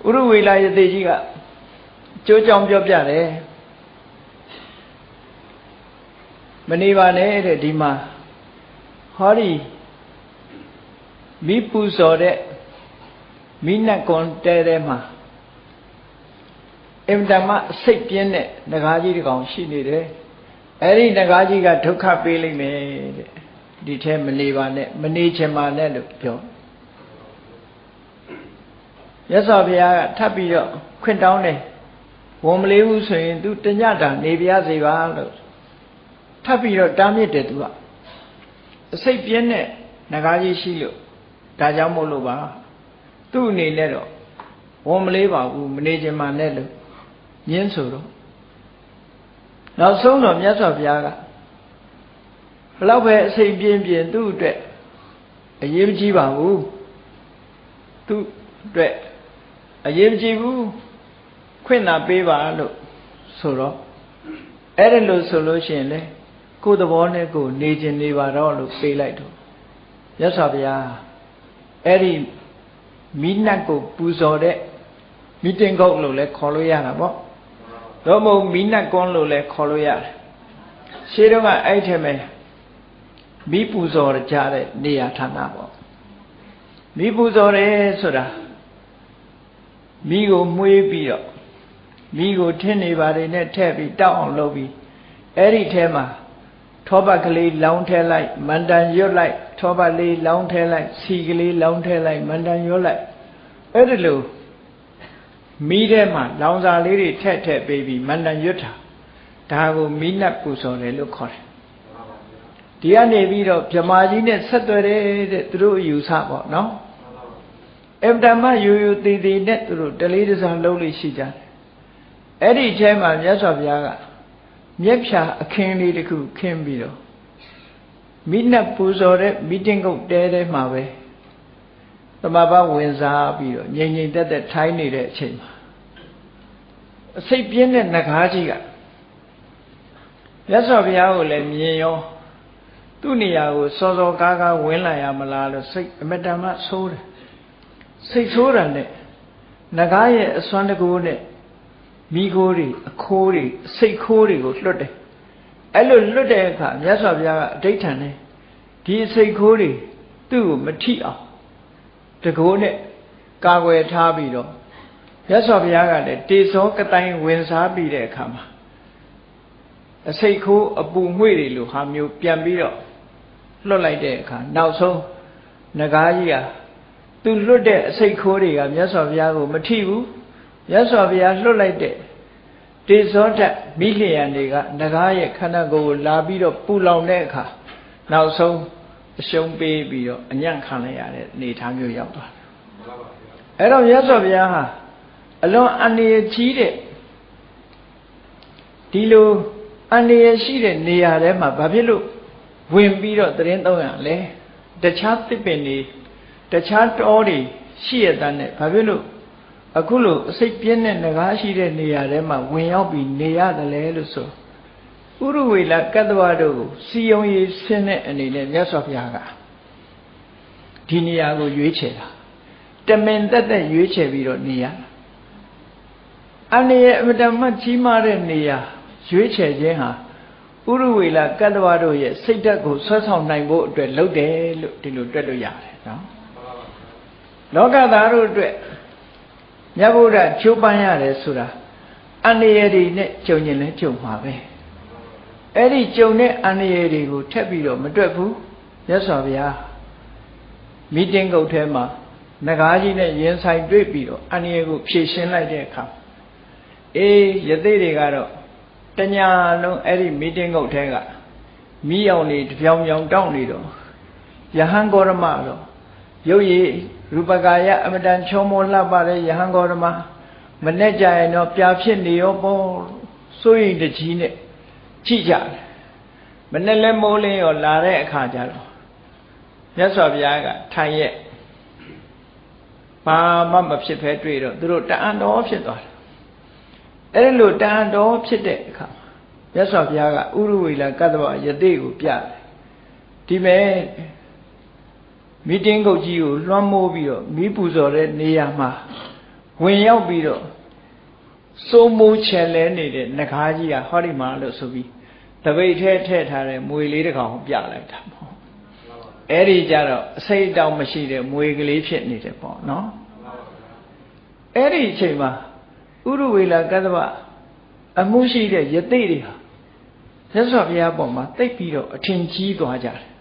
ဥရဝေလာယသိကြီးကကြိုးကြောင်ပြောပြတယ်မနေပါနဲ့တဲ့ဒီမှာ ဟောဒီမိပူဇော်တဲ့မိနတ်ကွန်တဲတဲမှာအင်တမစိတ်ပြင်းတဲ့ငကားကြီးတစ်ကောင်ရှိနေတယ်အဲ့ဒီငကားကြီးကဒုက္ခပေးလိမ့်မယ်တဲ့ဒီထဲမနေပါနဲ့မနေချင်ပါနဲ့လို့ပြောရသော်ဘုရားကထပ်ပြီးတော့ခွင့်တောင်းတယ်ဝန်မလေးဘူးဆိုရင် तू တညတာနေပြရစေပါလို့ထပ်ပြီးတော့တားမြစ်တယ် तू က အစိတ်ပြင်းတဲ့ငကားကြီးရှိလို့ဒါကြောင့်မို့လို့ပါသူ့အနေနဲ့တော့ဝန်မလေးပါဘူးမနေခြင်းမှနဲ့လို့ညင်းဆိုတော့နောက်ဆုံးတော့မြတ်စွာဘုရားကဘလောက်ပဲအစိတ်ပြင်းပြင်းသူ့အတွက်အရေးမကြီးပါဘူးသူ့အတွက်အရေးမကြီးဘူးခွင့်သာပေးပါလို့ဆိုတော့အဲ့ဒါလို့ဆိုလို့ရှိရင်လေ ကိုယ်သဘောနဲ့ကိုယ်နေခြင်းနေပါတော့လို့ပေးလိုက်တော့ရသော်ဗျာအဲ့ဒီမိနတ်ကိုပူဇော်တဲ့မီတင်ကုတ်လို့လည်းခေါ်လို့ရတာပေါ့တော့မဟုတ်မီနတ်ကွန်းလို့လည်းခေါ်လို့ရတယ်ရှေးတော့ကအဲ့ထက်မဲ့မိပူဇော်ကြတဲ့နေရာဌာနပေါ့မိပူဇော်တယ်ဆိုတာမိကိုမှုေးပြီးတော့မိကိုထင်းနေပါတယ်နဲ့ထည့်ပြီးတောက်အောင်လုပ်ပြီးအဲ့ဒီထဲမှာ ထောပတ်ကလေးလောင်းထဲလိုက်မန္တန်ရွတ်လိုက်ထောပတ်လေးလောင်းထဲလိုက်စီကလေးလောင်းထဲလိုက်မန္တန်ရွတ်လိုက်အဲ့ဒီလိုမိထဲမှာလောင်စာလေးတွေထက်ထက်ပေးပြီးမန္တန်ရွတ်တာဒါကိုမိနတ်ပူဇော်တယ်လို့ခေါ်တယ်ဒီကနေပြီးတော့ဗြမာကြီးနဲ့ဆက်သွယ်တယ်တဲ့သူတို့ယူဆပေါ့နော်အဗ္ဗဓမ္မယူယူတည်တည်နဲ့သူတို့တလေးတစားလုံးလေးရှိကြတယ်အဲ့ဒီအချိန်မှာမြတ်စွာဘုရားက မြက်ဖြာအခင်းလေးတစ်ခုခင်းပြီးတော့မိနတ်ပူဇော်တဲ့မီတင်းကုတ်တဲတဲမှာပဲသမဘာဝင်စားပြီးတော့ငြိမ်ငြိမ်သက်သက်ထိုင်းနေတဲ့အချိန်မှာအစိတ်ပြင်းတဲ့ငကားကြီးကမြတ်စွာဘုရားကိုလည်းမြင်ရောသူ့နေရာကိုစောစောကားကားဝင်လာရမလားလို့စိတ်အမတန်မှဆိုးတယ်စိတ်ဆိုးတာနဲ့ငကားရဲ့အစွမ်းတကူနဲ့ မိခိုးတွေအခိုးတွေစိတ်ခိုးတွေကိုလွတ်တယ်အဲ့လိုလွတ်တဲ့အခါမြတ်စွာဘုရားကအဋိဋ္ဌံနဲ့ဒီစိတ်ခိုးတွေသူ့ကိုမထိအောင်တကိုးနဲ့ကာကွယ်ထားပြီးတော့မြတ်စွာဘုရားကလည်းတေဇောကတိုင်းဝင်စားပြီးတဲ့အခါမှာအစိတ်ခိုးအပူငွေ့တွေလိုဟာမျိုးပြန်ပြီးတော့လွတ်လိုက်တဲ့အခါနောက်ဆုံးငကားကြီးကသူလွတ်တဲ့အစိတ်ခိုးတွေကမြတ်စွာဘုရားကိုမထိဘူး မြတ်စွာဘုရားလွတ်လိုက်တဲ့တေဇောဓာတ်မိလျံတွေကငကားရဲ့ခန္ဓာကိုယ်ကိုလာပြီးတော့ပူလောင်တဲ့အခါနောက်ဆုံးအရှုံးပေးပြီးတော့အညံ့ခံလိုက်ရတဲ့အနေအထားမျိုးရောက်သွားတယ်။အဲ့တော့မြတ်စွာဘုရားဟာအလွန်အန္တရာယ်ကြီးတဲ့ဒီလိုအန္တရာယ်ရှိတဲ့နေရာထဲမှာဘာဖြစ်လို့ဝင်ပြီးတော့သတင်းသုံးရလဲတခြားသစ်ပင်တွေတခြားတောတွေရှိရတဲ့နဲ့ဘာဖြစ်လို့ အခုလိုအစိတ်ပြင်းတဲ့ငကားရှိတဲ့နေရာထဲမှာဝင်ရောက်ပြီးနေရတယ်လေလို့ဆိုဥရဝေလကတ္တဝတို့ကိုစီယုံရေးဆင်းတဲ့အနေနဲ့မြတ်စွာဘုရားကဒီနေရာကိုရွေးချယ်တာတမင်တက်တက်ရွေးချယ်ပြီးတော့နေရအနေရဲ့အမတမကြီးမားတဲ့နေရာရွေးချယ်ခြင်းဟာဥရဝေလကတ္တဝတို့ရဲ့စိတ်ဓာတ်ကိုဆွဲဆောင်နိုင်ဖို့အတွက်လုပ်တယ်လို့ဒီလိုတွက်လို့ရတယ်နော်လောကသားတို့အတွက် မြတ်ဗုဒ္ဓချိုးပန်းရတယ်ဆိုတာအန္တရာယ်တွေနဲ့ကြုံရင်လည်းကြုံမှာပဲအဲ့ဒီကြုံတဲ့အန္တရာယ်တွေကိုထက်ပြီးတော့မတွက်ဘူးမြတ်စွာဘုရားမီတင်းကုတ်ထဲမှာငကားကြီးနဲ့ရင်ဆိုင်တွေ့ပြီးတော့အန္တရာယ်ကိုဖြေရှင်းလိုက်တဲ့အခါအေးယသိတွေကတော့တညာလုံးအဲ့ဒီမီတင်းကုတ်ထဲကမိအောင်နေတပြောင်ပြောင်တောင်းနေတော့ယဟန်ဂေါရမတော့ရုပ်ရည် ရူပကာယအမတန်ချောမောလှပတဲ့ယဟန်ဂေါရမမနဲ့ကြရင်တော့ပြာဖြစ်နေရောပေါ့စိုးရိမ်တကြီးနဲ့ကြည့်ကြတယ်မနဲ့လဲမိုးလင်းရောလာတဲ့အခါကျတော့မြတ်စွာဘုရားကထိုင်ရဲ့ဘာမှမဖြစ်ဖဲတွေ့တော့သူတို့တအံတော်ဖြစ်သွားတယ်အဲ့ဒီလိုတအံတော်ဖြစ်တဲ့အခါမြတ်စွာဘုရားကဥရဝေလကတ္တဝယတိကိုပြတယ်ဒီမဲ့ မီတင်းကုတ်ကြီးကိုလွှမ်းမိုးပြီးတော့မီးပူဇော်တဲ့နေရာမှာဝင်ရောက်ပြီးတော့စိုးမိုးချယ်လဲနေတဲ့နဂါးကြီးကဟောဒီမှာလို့ဆိုပြီးတပိတ်ထဲထည့်ထားတဲ့မွေလေးတစ်ကောင်ပြလိုက်တာပေါ့အဲ့ဒီကြတော့အစိတ်တောင်မရှိတဲ့မွေကလေးဖြစ်နေတယ်ပေါ့နော်အဲ့ဒီအချိန်မှာဥရဝေလာကတ္တဗအမှုရှိတဲ့ယသိတွေဟာသက်စွာဘုရားပေါ်မှာတိတ်ပြီးတော့အထင်ကြီးသွားကြတယ်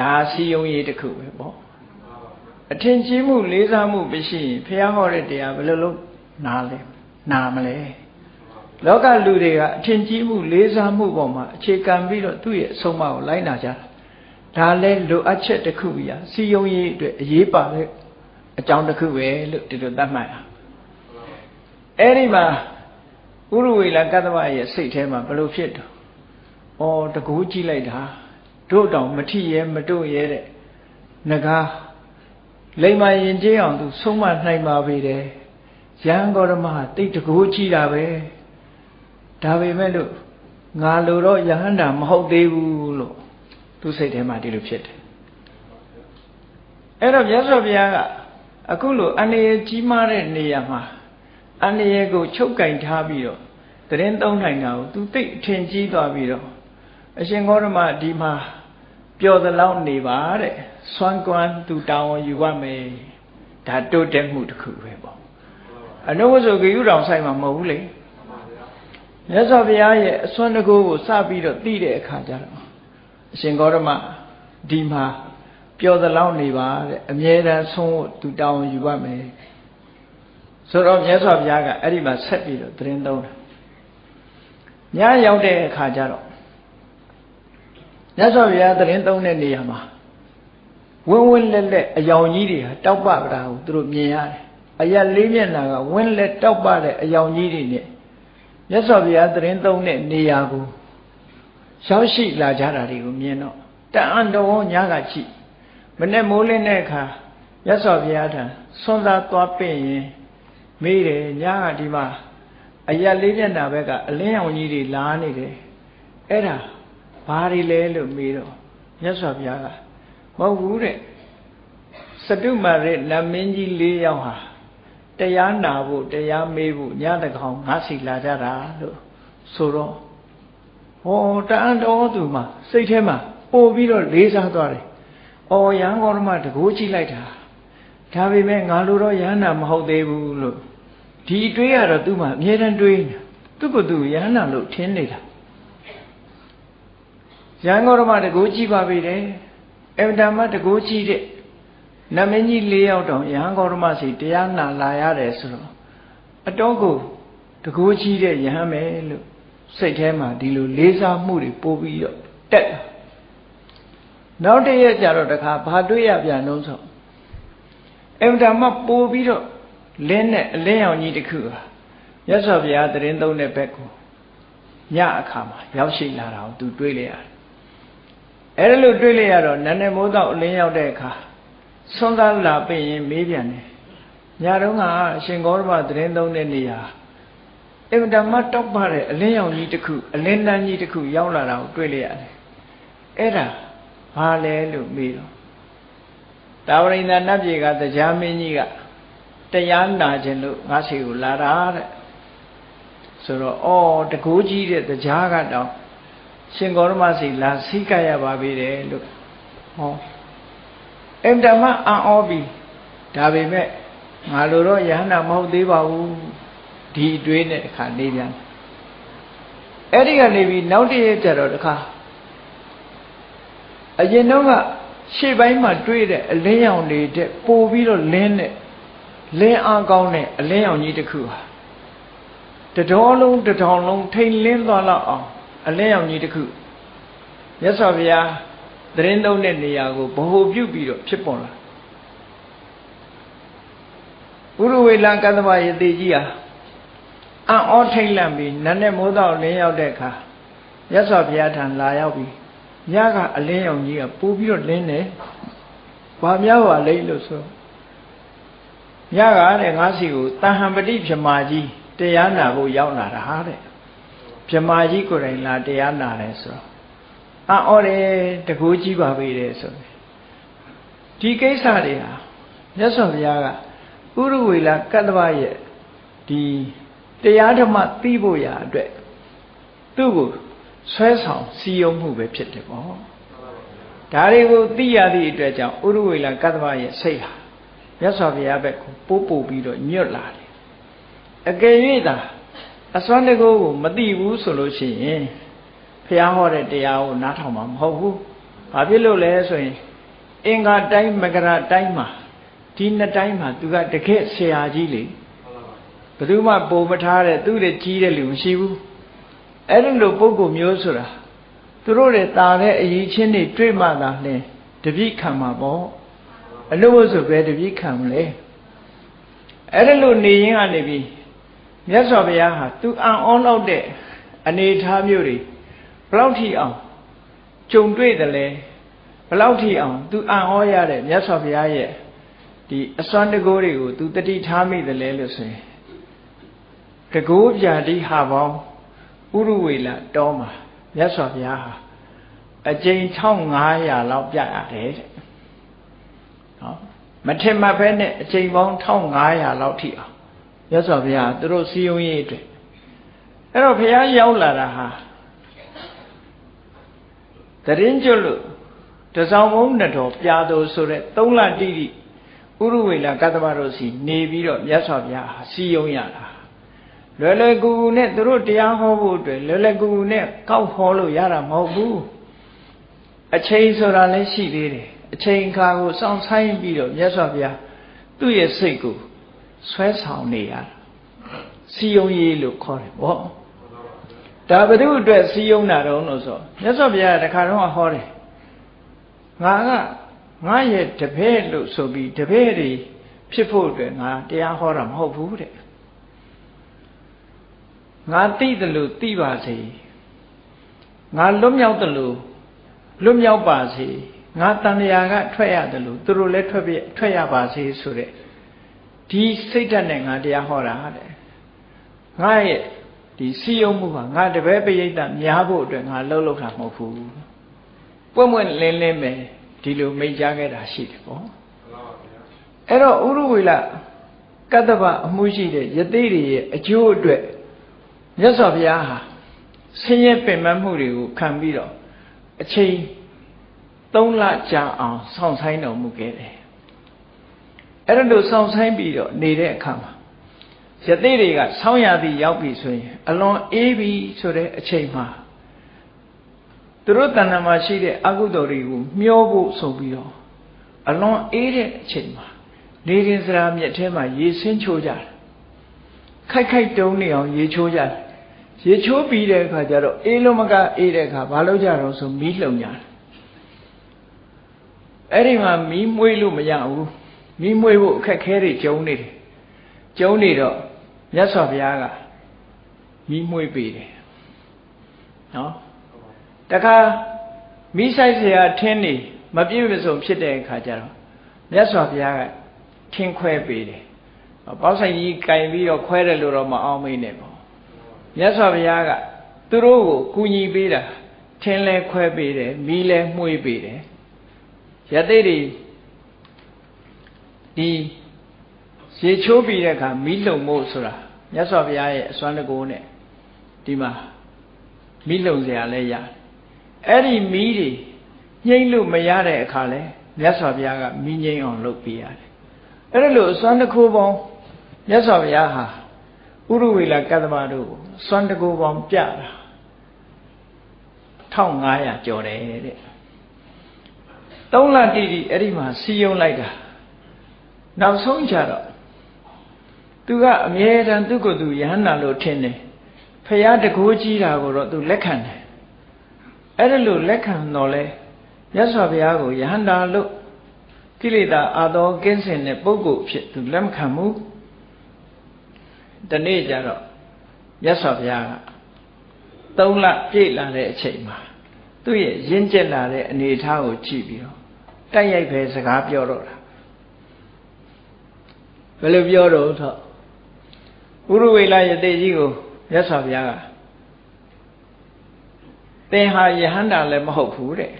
ဒါစီယုံရေးတစ်ခုပဲပေါ့အထင်ကြီးမှုလေးစားမှုမရှိရင်ဘုရားဟောတဲ့တရားဘယ်လိုလုပ်နားလဲနာမလဲလောကလူတွေကအထင်ကြီးမှုလေးစားမှုပေါ်မှာအခြေခံပြီးတော့သူ့ရဲ့အဆုံးအမကိုလိုက်နာကြတာဒါလဲလိုအပ်ချက်တစ်ခုပြစီယုံရေးအတွက်အရေးပါတဲ့အကြောင်းတစ်ခုပဲလို့ဒီလိုသတ်မှတ်တာအဲ့ဒီမှာဥရဝေလကတ္တဝရဲ့စိတ်ထဲမှာဘလို့ဖြစ်တော့ဩတကူကြည့်လိုက်တာ တို့တောင်မထိရဲမတို့ရဲတဲ့ငကားလိမ္မာရင်ကျေးအောင်သူဆုံးမနိုင်ပါပေတယ်ရဟန်းဂေါရမဟာတိတ်တကိုးကြည့်တာပဲဒါပေမဲ့လို့ငါလိုတော့ယဟန္တာမဟုတ်သေးဘူးလို့သူစိတ်ထဲမှာဒီလိုဖြစ်တယ်အဲ့တော့မြတ်စွာဘုရားကအခုလိုအနေကြီးမားတဲ့နေရာမှာအန္တရာယ်ကိုချုပ်ကင်ထားပြီးတော့တရင်သုံးနိုင်တာကိုသူသိအထင်ကြီးသွားပြီးတော့အရှင်ဂေါရမဒီမှာ ပျော်သလောက်နေပါတဲ့စွမ်းကွမ်းသူတောင်းယူရမယ်ဒါတိုးတက်မှုတစ်ခုပဲပေါ့အနုဝဆိုဂေယုတော်ဆိုင်မှာမဟုတ်ဘူးလေမြတ်စွာဘုရားရဲ့အစွမ်းတကူကိုစပြီးတော့သိတဲ့အခါကျတော့အရှင်ဂေါရမဒီမှာပျော်သလောက်နေပါတဲ့အမြဲတမ်းဆုံးဖို့သူတောင်းယူပါမယ်ဆိုတော့မြတ်စွာဘုရားကအဲ့ဒီမှာဆက်ပြီးတော့သတင်းသုံးတယ်ညရောက်တဲ့အခါကျတော့ မြတ်စွာဘုရားသတင်းသုံးတဲ့နေရာမှာဝင်းဝင်းလက်လက်အယောင်ကြီးတွေဟာတောက်ပပတာကိုသူတို့မြင်ရတယ်အရက်လေးမျက်နှာကဝင်းလက်တောက်ပတဲ့အယောင်ကြီးတွေနဲ့မြတ်စွာဘုရားသတင်းသုံးတဲ့နေရာကိုရောက်ရှိလာကြတာတွေကိုမြင်တော့တန်အံတော်ညကကြည့်မနဲ့မိုးလင်းတဲ့အခါမြတ်စွာဘုရားထံဆွမ်းသာသွားပင့်ရင်မေးတယ်ညကဒီမှာအရက်လေးမျက်နှာဘက်ကအလင်းရောင်ကြီးတွေလာနေတယ်အဲ့ဒါ ဘာတွေလဲလို့မေးတော့မြတ်စွာဘုရားကမဟုတ်ဘူးတဲ့စတုမာရနမင်းကြီး၄ယောက်ဟာတရားနာဖို့တရားမေးဖို့ညတကောင်ငါစီလာကြတာလို့ဆိုတော့ဟောတန်တော်သူမှာစိတ်ထဲမှာပို့ပြီးတော့လေးစားသွားတယ်။အော်ရဟန်းကောဓမတကိုးကြည့်လိုက်တာဒါပေမဲ့ငါလိုတော့ရဟန္တာမဟုတ်သေးဘူးလို့ဒီတွေးရတော့သူ့မှာအမြဲတမ်းတွေးနေသူ့ကိုယ်သူရဟန္တာလို့ထင်နေတာ ရဟန်းကောဓမတကိုးကြည့်ပါပြီတယ်အဗ္ဗဓမ္မတကိုးကြည့်တဲ့နမင်းကြီး၄ယောက်တောင်ရဟန်းကောဓမစီတရားနာလာရတယ်ဆိုတော့အတော့ကိုတကိုးကြည့်တဲ့ယဟန်ပဲလို့စိတ်ထဲမှာဒီလိုလေးစားမှုတွေပို့ပြီးတော့တက်နောက်တရက်ကျတော့တခါဘာတွေ့ရပြန်လို့ဆိုအဗ္ဗဓမ္မပို့ပြီးတော့လင်းနဲ့အလင်းရောင်ကြီးတစ်ခုဟာရသော်ဘုရားတရင်သုံးတဲ့ဘက်ကိုညအခါမှာရောက်ရှိလာတာကိုသူတွေးလိုက်ရတယ် အဲ့လိုတွေးလိုက်ရတော့နန်းနယ်မိုးတော့အလင်းရောက်တဲ့အခါဆွမ်းသားလာပြင်ရင်မေးပြန်တယ်ညတုန်းကအရှင်ဂေါရမတရင်သုံးတဲ့နေရာအင်မတန်မှတောက်ပတဲ့အလင်းရောင်ကြီးတစ်ခုအလင်းတန်းကြီးတစ်ခုရောက်လာတာကိုတွေ့လိုက်ရတယ်အဲ့ဒါဘာလဲလို့မေးတော့တာဝရိန္ဒနတ်ပြည်ကတရားမင်းကြီးကတရားနာခြင်းလို့ငါစီကိုလာတာတဲ့ဆိုတော့အော်တကူကြီးတဲ့တရားကတော့ ရှင်ဂေါရမစီလာစိကရပါပြီတယ်လို့ဟောအင်တမအံ့ဩပြီဒါပေမဲ့ငါလိုတော့ယဟနာမဟုတ်သေးပါဘူးဒီအတွေးနဲ့အခါနေပြန်အဲ့ဒီကနေပြီးနောက်တည့်ကျတော့တခါအရင်တော့ကရှေ့ပိုင်းမှာတွေးတဲ့အလင်းရောင်တွေတဲ့ပို့ပြီးတော့လင်းတဲ့လင်းအားကောင်းတဲ့အလင်းရောင်ကြီးတစ်ခုဟာတတော်လုံးတထောင်လုံးထိန်လင်းသွားလောက်အောင် အလင်းရောင်ကြီးတစ်ခုမြတ်စွာဘုရားသတင်းသုံးတဲ့နေရာကိုဗဟိုပြုပြီးတော့ဖြစ်ပေါ်လာဥရဝေလကသဗယေတိကြီးဟာအံ့ဩထိတ်လန့်ပြီးနတ်နဲ့မိုးတော့လင်းရောက်တဲ့အခါမြတ်စွာဘုရားထံလာရောက်ပြီးညကအလင်းရောင်ကြီးကပိုးပြီးတော့လင်းတယ်။ဘာများပါလိမ့်လို့ဆိုညကတဲ့ငါးစီကိုတဟံပတိဗြမာကြီးတရားနာဖို့ရောက်လာတာဟာတဲ့ ဗြမာကြီးကိုယ်တိုင်လာတရားနာတယ်ဆိုတော့အံ့ဩတယ်တကူကြီးပါပြီတဲ့ဆိုဒီကိစ္စတွေဟာမြတ်စွာဘုရားကဥရဝေလာကတ္တဗရဲ့ဒီတရားဓမ္မသိဖို့ရာအတွက်သူ့ကိုဆွဲဆောင်စီယုံမှုပဲဖြစ်တယ်ပေါ့ဒါတွေကိုသိရသည့်အတွက်ကြောင့်ဥရဝေလာကတ္တဗရဲ့စိတ်ဟာမြတ်စွာဘုရားဘက်ကိုပို့ပို့ပြီးတော့ညွတ်လာတယ်အကယ်၍သာ အစွမ်းတကောကိုမသိဘူးဆိုလို့ရှိရင်ဘုရားဟောတဲ့တရားကိုနားထောင်မှာမဟုတ်ဘူးဘာဖြစ်လို့လဲဆိုရင်အင်္ဂါတိုင်းမကရတိုင်းမှာဒီနှစ်တိုင်းမှာသူကတကယ်ဆရာကြီးလေဘယ်သူမှပုံမထားတဲ့သူ့ရဲ့ကြီးတဲ့လူမရှိဘူးအဲ့ဒီလိုပုံကိုမျိုးဆိုတာသူတို့တွေတာတဲ့အရေးချင်းတွေတွေ့မှသာလဲတပိခံမှာပေါ့အလို့ဆိုပဲတပိခံမလဲအဲ့ဒီလိုနေရင်ကနေပြီး မြတ်စွာဘုရားဟာသူအံ့ဩလောက်တဲ့အနေထားမျိုးတွေဘလောက်ထိအောင်ကြုံတွေ့တယ်လဲဘလောက်ထိအောင်သူအံ့ဩရတဲ့မြတ်စွာဘုရားရဲ့ဒီအစွမ်းတကိုးတွေကိုသူတတိထားမိတယ်လဲလို့ဆိုရင်တကိုးပြာတိဟာပေါင်းဥရဝေလတောမှာမြတ်စွာဘုရားဟာအကျိန်1500လောက်ပြရတယ်တဲ့နော်မထင်မှတ်ပဲနဲ့အကျိန်ပေါင်း1500လောက်ထိအောင် မြတ်စွာဘုရားသူတို့စီယုံရေးအတွက်အဲ့တော့ဘုရားရောက်လာတာဟာတရင်ကျွတ်လို့တစောင်းဘုံနှစ်တော်ပြာတော်ဆိုတဲ့သုံးလတိတိဥရဝေလာကတ္တမတို့စီနေပြီးတော့မြတ်စွာဘုရားဟာစီယုံရတာလွယ်လွယ်ကူကူနဲ့သူတို့တရားဟောဖို့အတွက်လွယ်လွယ်ကူကူနဲ့ကောက်ဟောလို့ရတာမဟုတ်ဘူးအချိန်ဆိုတာလည်းရှိသေးတယ်အချိန်ခါကိုစောင့်ဆိုင်ပြီးတော့မြတ်စွာဘုရားသူ့ရဲ့စိတ်ကို ဆွဲဆောင်နေရတာစီယုံရေးလို့ခေါ်တယ်ဗောဒါဘု து အတွက်စီယုံတာတော့လို့ဆိုမြတ်စွာဘုရားတခါတော့ဟောတယ်ငါကငါရဲ့တပည့်လို့ဆိုပြီးတပည့်တွေဖြစ်ဖို့အတွက်ငါတရားဟောတာမဟုတ်ဘူးတဲ့ငါသိတယ်လို့သိပါစေငါလွတ်မြောက်တယ်လို့လွတ်မြောက်ပါစေငါတန်လျာကထွက်ရတယ်လို့သူတို့လည်းထွက်ပြထွက်ရပါစေဆိုတဲ့ ဒီစိတ်ဓာတ်နဲ့ငါတရားဟောတာတဲ့ငါရဲ့ဒီစီယုံမှုကငါတပည့်ပရိသတ်များဖို့အတွက်ငါလှုပ်လှုပ်တာမဟုတ်ဘူးပွင့်ပွင့်လင်းလင်းပဲဒီလိုမိတ်ကြားခဲ့တာရှိတယ်ပေါ့အဲ့တော့ဥရဝေလကတ္တဗအမှုရှိတဲ့ယသိတွေရဲ့အကျိုးအတွက်မြတ်စွာဘုရားဟာဆင်းရဲပင်ပန်းမှုတွေကိုခံပြီးတော့အချိန်၃လကြာအောင်စောင့်ဆိုင်တော်မူခဲ့တယ် အဲ့ဒါလို့စောင့်ဆိုင်ပြီးတော့နေတဲ့အခါမှာယသိတွေကဆောင်းရသည်ရောက်ပြီဆိုရင်အလွန်အေးပြီဆိုတဲ့အချိန်မှာသူတို့တဏ္ဍာမှာရှိတဲ့အကုသိုလ်တွေကိုမျောဖို့ဆိုပြီးတော့အလွန်အေးတဲ့အချိန်မှာနေရင်စရာမြက်ထဲမှာရေဆင်းချိုးကြတယ်ခိုက်ခိုက်တုံးနေအောင်ရေချိုးကြတယ်ရေချိုးပြီးတဲ့အခါကျတော့အေးလုံးမကအေးတဲ့အခါဘာလုပ်ကြတော့ဆိုမီးလှုံကြတယ်အဲ့ဒီမှာမီးမွေးလို့မရဘူး မီးမွေးဖို့အခက်ခဲတွေကျုံနေတယ်ကျုံနေတော့မြတ်စွာဘုရားကမီးမွေးပေးတယ်နော်တခါမိဆိုင်เสียထင်းနေမပြည့်မစုံဖြစ်တဲ့အခါကျတော့မြတ်စွာဘုရားကထင်းခွဲပေးတယ်ပေါက်ဆိုင်ကြီးကင်ပြီးတော့ခွဲတယ်လို့တော့မအောင်မေးနဲ့ပေါ့မြတ်စွာဘုရားကသူတို့ကိုကူညီပေးတာထင်းလဲခွဲပေးတယ်မီးလဲမှုေးပေးတယ်ယသိတွေ ဒီရေချိုးပြီးတဲ့အခါမီးလုံမို့ဆိုတာမြတ်စွာဘုရားရဲ့အစွမ်းတကူနဲ့ဒီမှာမီးလုံစရာလည်းရတယ်အဲ့ဒီမီးတွေငြိမ့်လို့မရတဲ့အခါလဲမြတ်စွာဘုရားကမီးငြိမ့်အောင်လုပ်ပေးရတယ်အဲ့ဒါလို့အစွမ်းတကူပေါင်းမြတ်စွာဘုရားဟာဥရဝေလကတ္တမတို့ကိုစွမ်းတကူပေါင်းပြတာ1500ကျော်တယ်တဲ့3လတိတိအဲ့ဒီမှာစီယုံလိုက်တာ နောက်ဆုံးကြတော့သူကအမြဲတမ်းသူ့ကိုယ်သူယဟန္တာလို့ထင်တယ်ဖရာတကိုးကြီးတာကိုတော့သူလက်ခံတယ်အဲ့ဒါလို့လက်ခံတော့လဲမြတ်စွာဘုရားကိုယဟန္တာလို့ကိလေသာအာသောကင်းစင်တဲ့ပုဂ္ဂိုလ်ဖြစ်သူလက်မခံဘူးဒီနေ့ကျတော့မြတ်စွာဘုရားကသုံးလပြည့်လာတဲ့အချိန်မှာသူ့ရဲ့ရင့်ကျက်လာတဲ့အနေအထားကိုကြည့်ပြီးတော့တိုက်ရိုက်ပဲစကားပြောတော့တာ ဘယ်လိုပြောတော့ထော့ဥရဝေလယတိကြီးကိုမြတ်စွာဘုရားကသင်ဟာယဟန္တာလည်းမဟုတ်ဘူးတဲ့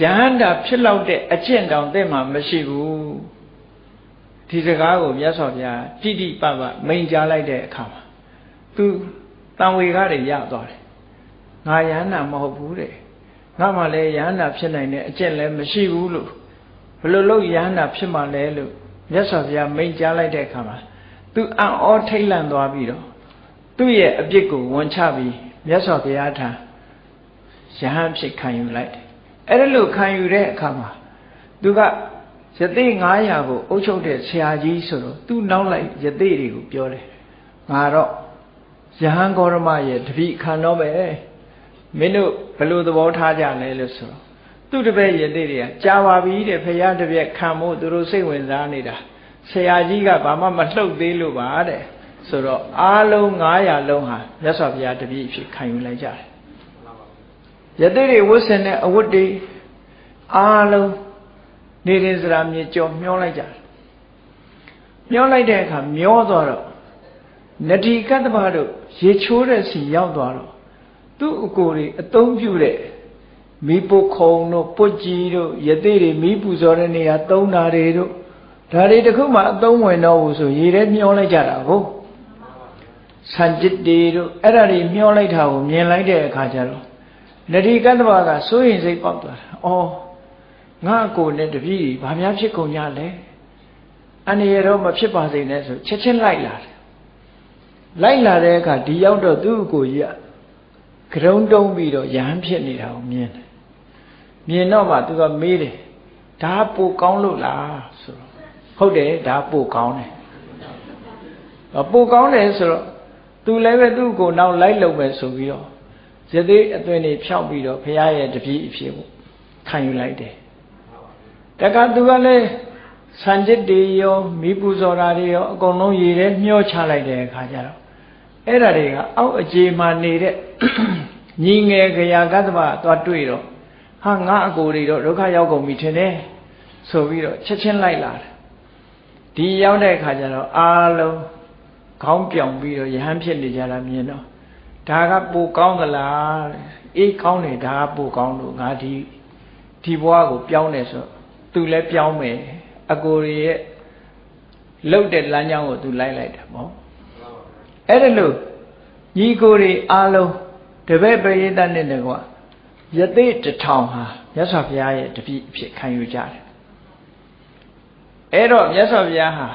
ယဟန္တာဖြစ်လောက်တဲ့အကျင့်တောင်သင်မှာမရှိဘူးဒီစကားကိုမြတ်စွာဘုရားတိတိပပမိန်ကြားလိုက်တဲ့အခါမှာသူတန်ဝေကားတွေရသွားတယ်ငါယဟန္တာမဟုတ်ဘူးတဲ့ငါမှလည်းယဟန္တာဖြစ်နိုင်တဲ့အကျင့်လည်းမရှိဘူးလို့ဘယ်လိုလုပ်ယဟန္တာဖြစ်မှလဲလို့ မြတ်စွာဘုရားမိန်ကြားလိုက်တဲ့အခါမှာသူအံ့ဩထိတ်လန့်သွားပြီးတော့သူ့ရဲ့အပြစ်ကိုဝန်ချပြီးမြတ်စွာဘုရားထံယဟန်ဖြစ်ခံယူလိုက်တယ်အဲ့ဒါလို့ခံယူတဲ့အခါမှာသူကယသိ900ကိုအုပ်ချုပ်တဲ့ဆရာကြီးဆိုတော့သူနောက်လိုက်ယသိတွေကိုပြောတယ်ငါတော့ယဟန်ဂေါရမရဲ့တပိခံတော့မယ်မင်းတို့ဘယ်လိုသဘောထားကြလဲလို့ဆိုတော့ သူ့တပည့်ယသိတွေကကြာပါပြီတဲ့ဖရာတပည့်ခံဖို့သူတို့စိတ်ဝင်စားနေတာဆရာကြီးကဘာမှမလှုပ်သေးလို့ပါတဲ့ဆိုတော့အားလုံး900လုံးဟာမြတ်စွာဘုရားတပည့်ဖြစ်ခံယူလိုက်ကြတယ်ယသိတွေဝတ်ဆင်တဲ့အဝတ်တွေအားလုံးနေရင်စရာမြေကြော်မျောလိုက်ကြတယ်မျောလိုက်တဲ့အခါမျောသွားတော့နတိကတ္တဗတို့ရေချိုးတဲ့စီရောက်သွားတော့သူ့အကိုတွေအသုံးပြုတဲ့ မီးပုခုံတို့ပုတ်ကြီးတို့ယသိတွေမီးပူဇော်တဲ့နေရာသုံးတာတွေတို့ဒါတွေတခုမှအသုံးဝင်တော့ဘူးဆိုရေထဲမျောလိုက်ကြတာဟုတ်ဆန်จิตတေတို့အဲ့ဒါတွေမျောလိုက်တာကိုမြင်လိုက်တဲ့အခါကျတော့နတိကတ္တဝကစိုးရင်စိတ်ပေါက်သွားတာ။အော်ငါအကိုနဲ့တပည့်ဘာများဖြစ်ကုန်ကြလဲ။အနေရတော့မဖြစ်ပါစေနဲ့ဆိုချက်ချင်းလိုက်လာတယ်။လိုက်လာတဲ့အခါဒီရောက်တော့သူ့အကိုကြီးကကရုံတုံးပြီးတော့ရဟန်းဖြစ်နေတာကိုမြင်တယ်။ မြင်တော့မှသူကမေးတယ်။ဒါပိုကောင်းလို့လားဆိုတော့ဟုတ်တယ်ဒါပိုကောင်းတယ်။ပိုကောင်းတယ်ဆိုတော့သူလည်းပဲသူ့ကိုနောက်လိုက်လုံမယ်ဆိုပြီးတော့ဇသေးအသွင်တွေဖြောက်ပြီးတော့ဘုရားရဲ့တပည့်အဖြစ်ကိုခံယူလိုက်တယ်တခါသူကလည်းစံจิตတွေရောမိပူဇော်တာတွေရောအကုန်လုံးရည်ထဲမျောချလိုက်တဲ့အခါကျတော့အဲ့ဒါတွေကအောက်အခြေမှာနေတဲ့ညီငယ်ခရာကတ္တဗသွားတွေ့တော့ ဟာငါအကိုတွေတော့ဒုက္ခရောက်ကုန်ပြီထင်တယ်ဆိုပြီးတော့ချက်ချင်းလိုက်လာတယ်ဒီရောက်တဲ့အခါကျတော့အားလုံးခေါင်းပြောင်ပြီးတော့ယဟန်ဖြစ်နေကြတာမြင်တော့ဒါကပိုကောင်းသလားအေးကောင်းတယ်ဒါကပိုကောင်းလို့ငါဒီဒီဘဝကိုပြောင်းတယ်ဆိုသူလည်းပြောင်းမယ်အကိုရဲ့လှုပ်တဲ့လမ်းကြောင်းကိုသူလိုက်လိုက်တာပေါ့အဲ့ဒါလို့ညီကိုတွေအားလုံးတပည့်ပရိသတ်နဲ့တကွာ ယသိတထောင်ဟာမြတ်စွာဘုရားရဲ့တပည့်အဖြစ်ခံယူကြတယ်အဲ့တော့မြတ်စွာဘုရားဟာ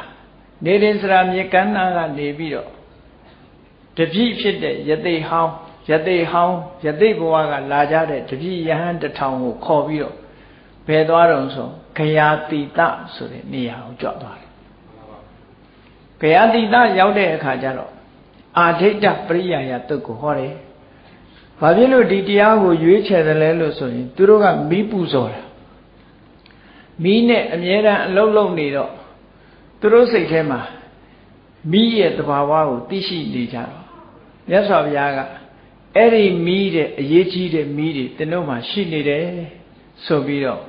နေရင်စရာမြေကမ်းနာကနေပြီးတော့တပည့်ဖြစ်တဲ့ယသိဟောင်းယသိဟောင်းယသိဘဝကလာကြတဲ့တပည့်ယဟန်တထောင်ကိုခေါ်ပြီးတော့ဘယ်သွားတော့ဆိုခရာတိတဆိုတဲ့နေရာကိုကြွသွားတယ်ခရာတိတရောက်တဲ့အခါကျတော့အာဒိဋ္ဌပရိယာယတုတ်ကိုဟောတယ် ဘာဖြစ်လို့ဒီတရားကိုရွေးချယ်တယ်လဲလို့ဆိုရင်သူတို့ကမီးပူဇော်တာမီးနဲ့အမြဲတမ်းအလုံးလုံးနေတော့သူတို့စိတ်ထဲမှာမိရဲ့တဘာဝကိုသိရှိနေကြတော့မြတ်စွာဘုရားကအဲ့ဒီမိတဲ့အရေးကြီးတဲ့မိတွေသင်တို့မှာရှိနေတယ်ဆိုပြီးတော့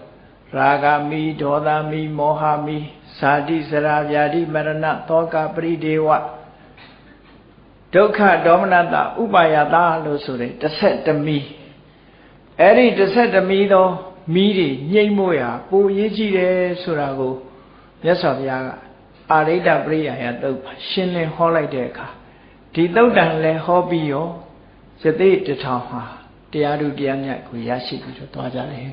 ရာဂမိဒေါသမိမောဟမိဇာတိစရာဗျာတိမရဏသောကပရိဒေဝ ဒုက္ခဒေါမနတဥပါယတာလို့ဆိုတဲ့တစ်ဆက်တမီအဲ့ဒီတစ်ဆက်တမီသောမိတွေညှိမ့်မို့ရာပိုရေးကြည့်တယ်ဆိုတာကိုမြတ်စွာဘုရားကအာရိတပရိယာယသုတ်ရှင်းလင်းဟောလိုက်တဲ့အခါဒီသုတ်တန်လည်းဟောပြီးရောစသိတထောင်ဟာတရားသူတရားမြတ်ကိုရရှိပြီးတော့သွားကြတယ်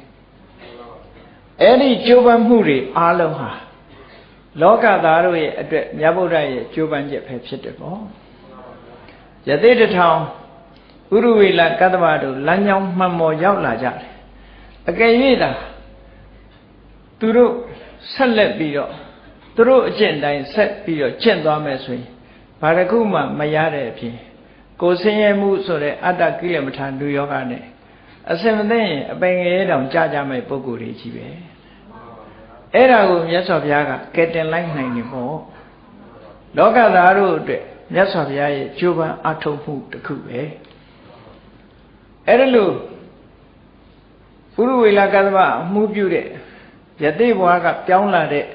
အဲ့ဒီကြိုးပမ်းမှုတွေအားလုံးဟာလောကသားတို့ရဲ့အတွက်မြတ်ဗုဒ္ဓရဲ့ကြိုးပမ်းချက်ပဲဖြစ်တယ်ပေါ့ ယသိတထောင်ဥရဝေလကတ္တဗတို့လမ်းကြောင်းမှန်ပေါ်ရောက်လာကြတယ်အကယ်၍သာသူတို့ဆက်လက်ပြီးတော့သူတို့အကျင့်တိုင်းဆက်ပြီးတော့ကျင့်သွားမယ်ဆိုရင်ဘာတစ်ခုမှမရတဲ့အပြင်ကိုဆင်းရဲမှုဆိုတဲ့အတ္တကိလေသာလူယောဂနဲ့အစင်မသိရင်အပင်ငယ်တောင်ကြာကြမဲ့ပုံကိုယ်တွေကြီးပဲအဲ့ဒါကိုမြတ်စွာဘုရားကကဲတင်လိုက်နိုင်နေပေါ့လောကသားတို့အတွက် မြတ်စွာဘုရားရဲ့ကြိုးပမ်းအထောက်မှုတစ်ခုပဲအဲ့ဒါလို့ပုရုဝေလကသမအမှုပြုတဲ့ယသိဘွားကပြောင်းလာတဲ့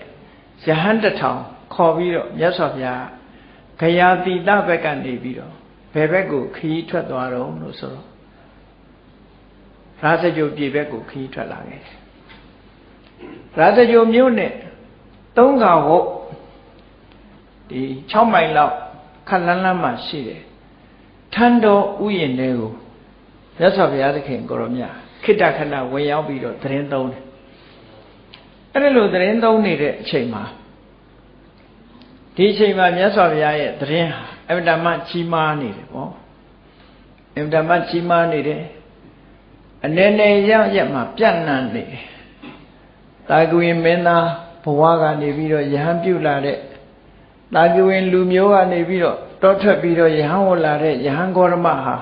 ယဟန်တထောင်ခေါ်ပြီးတော့မြတ်စွာဘုရားခရာတိတဘက်ကနေပြီးတော့ဘယ်ဘက်ကိုခရီးထွက်သွားတော့လို့ဆိုတော့ရာဇကြိုပြည်ဘက်ကိုခရီးထွက်လာခဲ့တယ်ရာဇကြိုမြို့နဲ့သုံးခါဟုတ်ဒီ6မိုင်လောက် ခက်လန်းလန်းမှရှိတယ်ထန်းတော်ဥယျာဉ်တွေကိုမြတ်စွာဘုရားသခင်ကိုရောမြတ်ခိတ္တခဏဝင်ရောက်ပြီးတော့သတင်းသုံးတယ်အဲ့ဒါလိုသတင်းသုံးနေတဲ့အချိန်မှာဒီအချိန်မှာမြတ်စွာဘုရားရဲ့သတင်းဟာအမြဲတမ်းကြီးမားနေတယ်ပေါ့အမြဲတမ်းကြီးမားနေတယ်အနေနဲ့ရရက်မှာပြန့်နှံ့နေတယ်တာကွေမင်းသားဘဝကနေပြီးတော့ယဟန်ပြုတ်လာတဲ့ တာကွေလူမျိုးကနေပြီးတော့တောထွက်ပြီးတော့ယဟန်ဝလာတဲ့ယဟန်ဂေါရမဟာ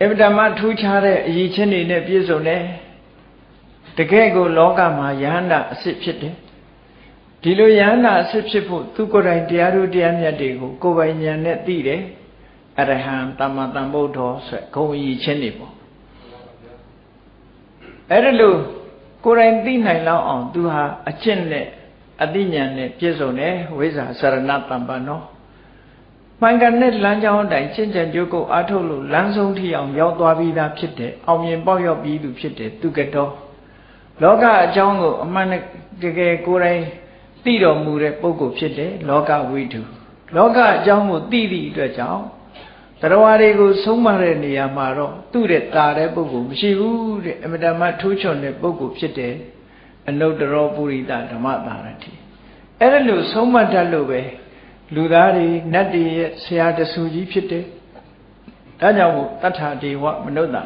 အမြဲတမ်းထူးခြားတဲ့အရေးချင်းတွေနဲ့ပြည့်စုံတယ်တကယ်ကိုလောကမှာယဟန္တာအစ်စ်ဖြစ်တယ်ဒီလိုယဟန္တာအစ်စ်ဖြစ်ဖို့သူကိုယ်တိုင်တရားတို့တရားမြတ်တွေကိုကိုယ်ပိုင်ဉာဏ်နဲ့သိတယ်အရဟံတမ္မာတမ္ဗုဒ္ဓောဆိုဂုံအီချင်းနေပေါ့အဲ့ဒါလို့ကိုယ်တိုင်သိနိုင်လောက်အောင်သူဟာအကျင့်နဲ့ အသိဉာဏ်နဲ့ပြည့်စုံတယ်ဝိဇ္ဇာစရဏတမ္ပန်နောမှန်ကန်တဲ့လမ်းကြောင်းအတိုင်းရှင်းကြံကြိုးကိုအားထုတ်လို့လမ်းဆုံးထိအောင်ရောက်သွားပြီးသားဖြစ်တယ်အောင်မြင်ပေါက်ရောက်ပြီးသူဖြစ်တယ်သူကတော့လောကအကြောင်းကိုအမှန်တကယ်ကိုယ်တိုင်သိတော်မူတဲ့ပုဂ္ဂိုလ်ဖြစ်တယ်လောကဝိတုလောကအကြောင်းကိုသိသည့်အတွက်ကြောင့်တရားတွေကိုဆုံးမတဲ့နေရာမှာတော့သူ့တဲ့တာတဲ့ပုဂ္ဂိုလ်မရှိဘူးတဲ့အမတမထူးချွန်တဲ့ပုဂ္ဂိုလ်ဖြစ်တယ် အနုတ္တရောပုရိသဓမ္မတာရတိအဲ့ဒါလို့ဆုံးမတတ်လို့ပဲလူသားတွေနတ်တွေရဲ့ဆရာတဆူကြီးဖြစ်တယ်ဒါကြောင့်မို့တတ္ထာဒေဝမနုဿာ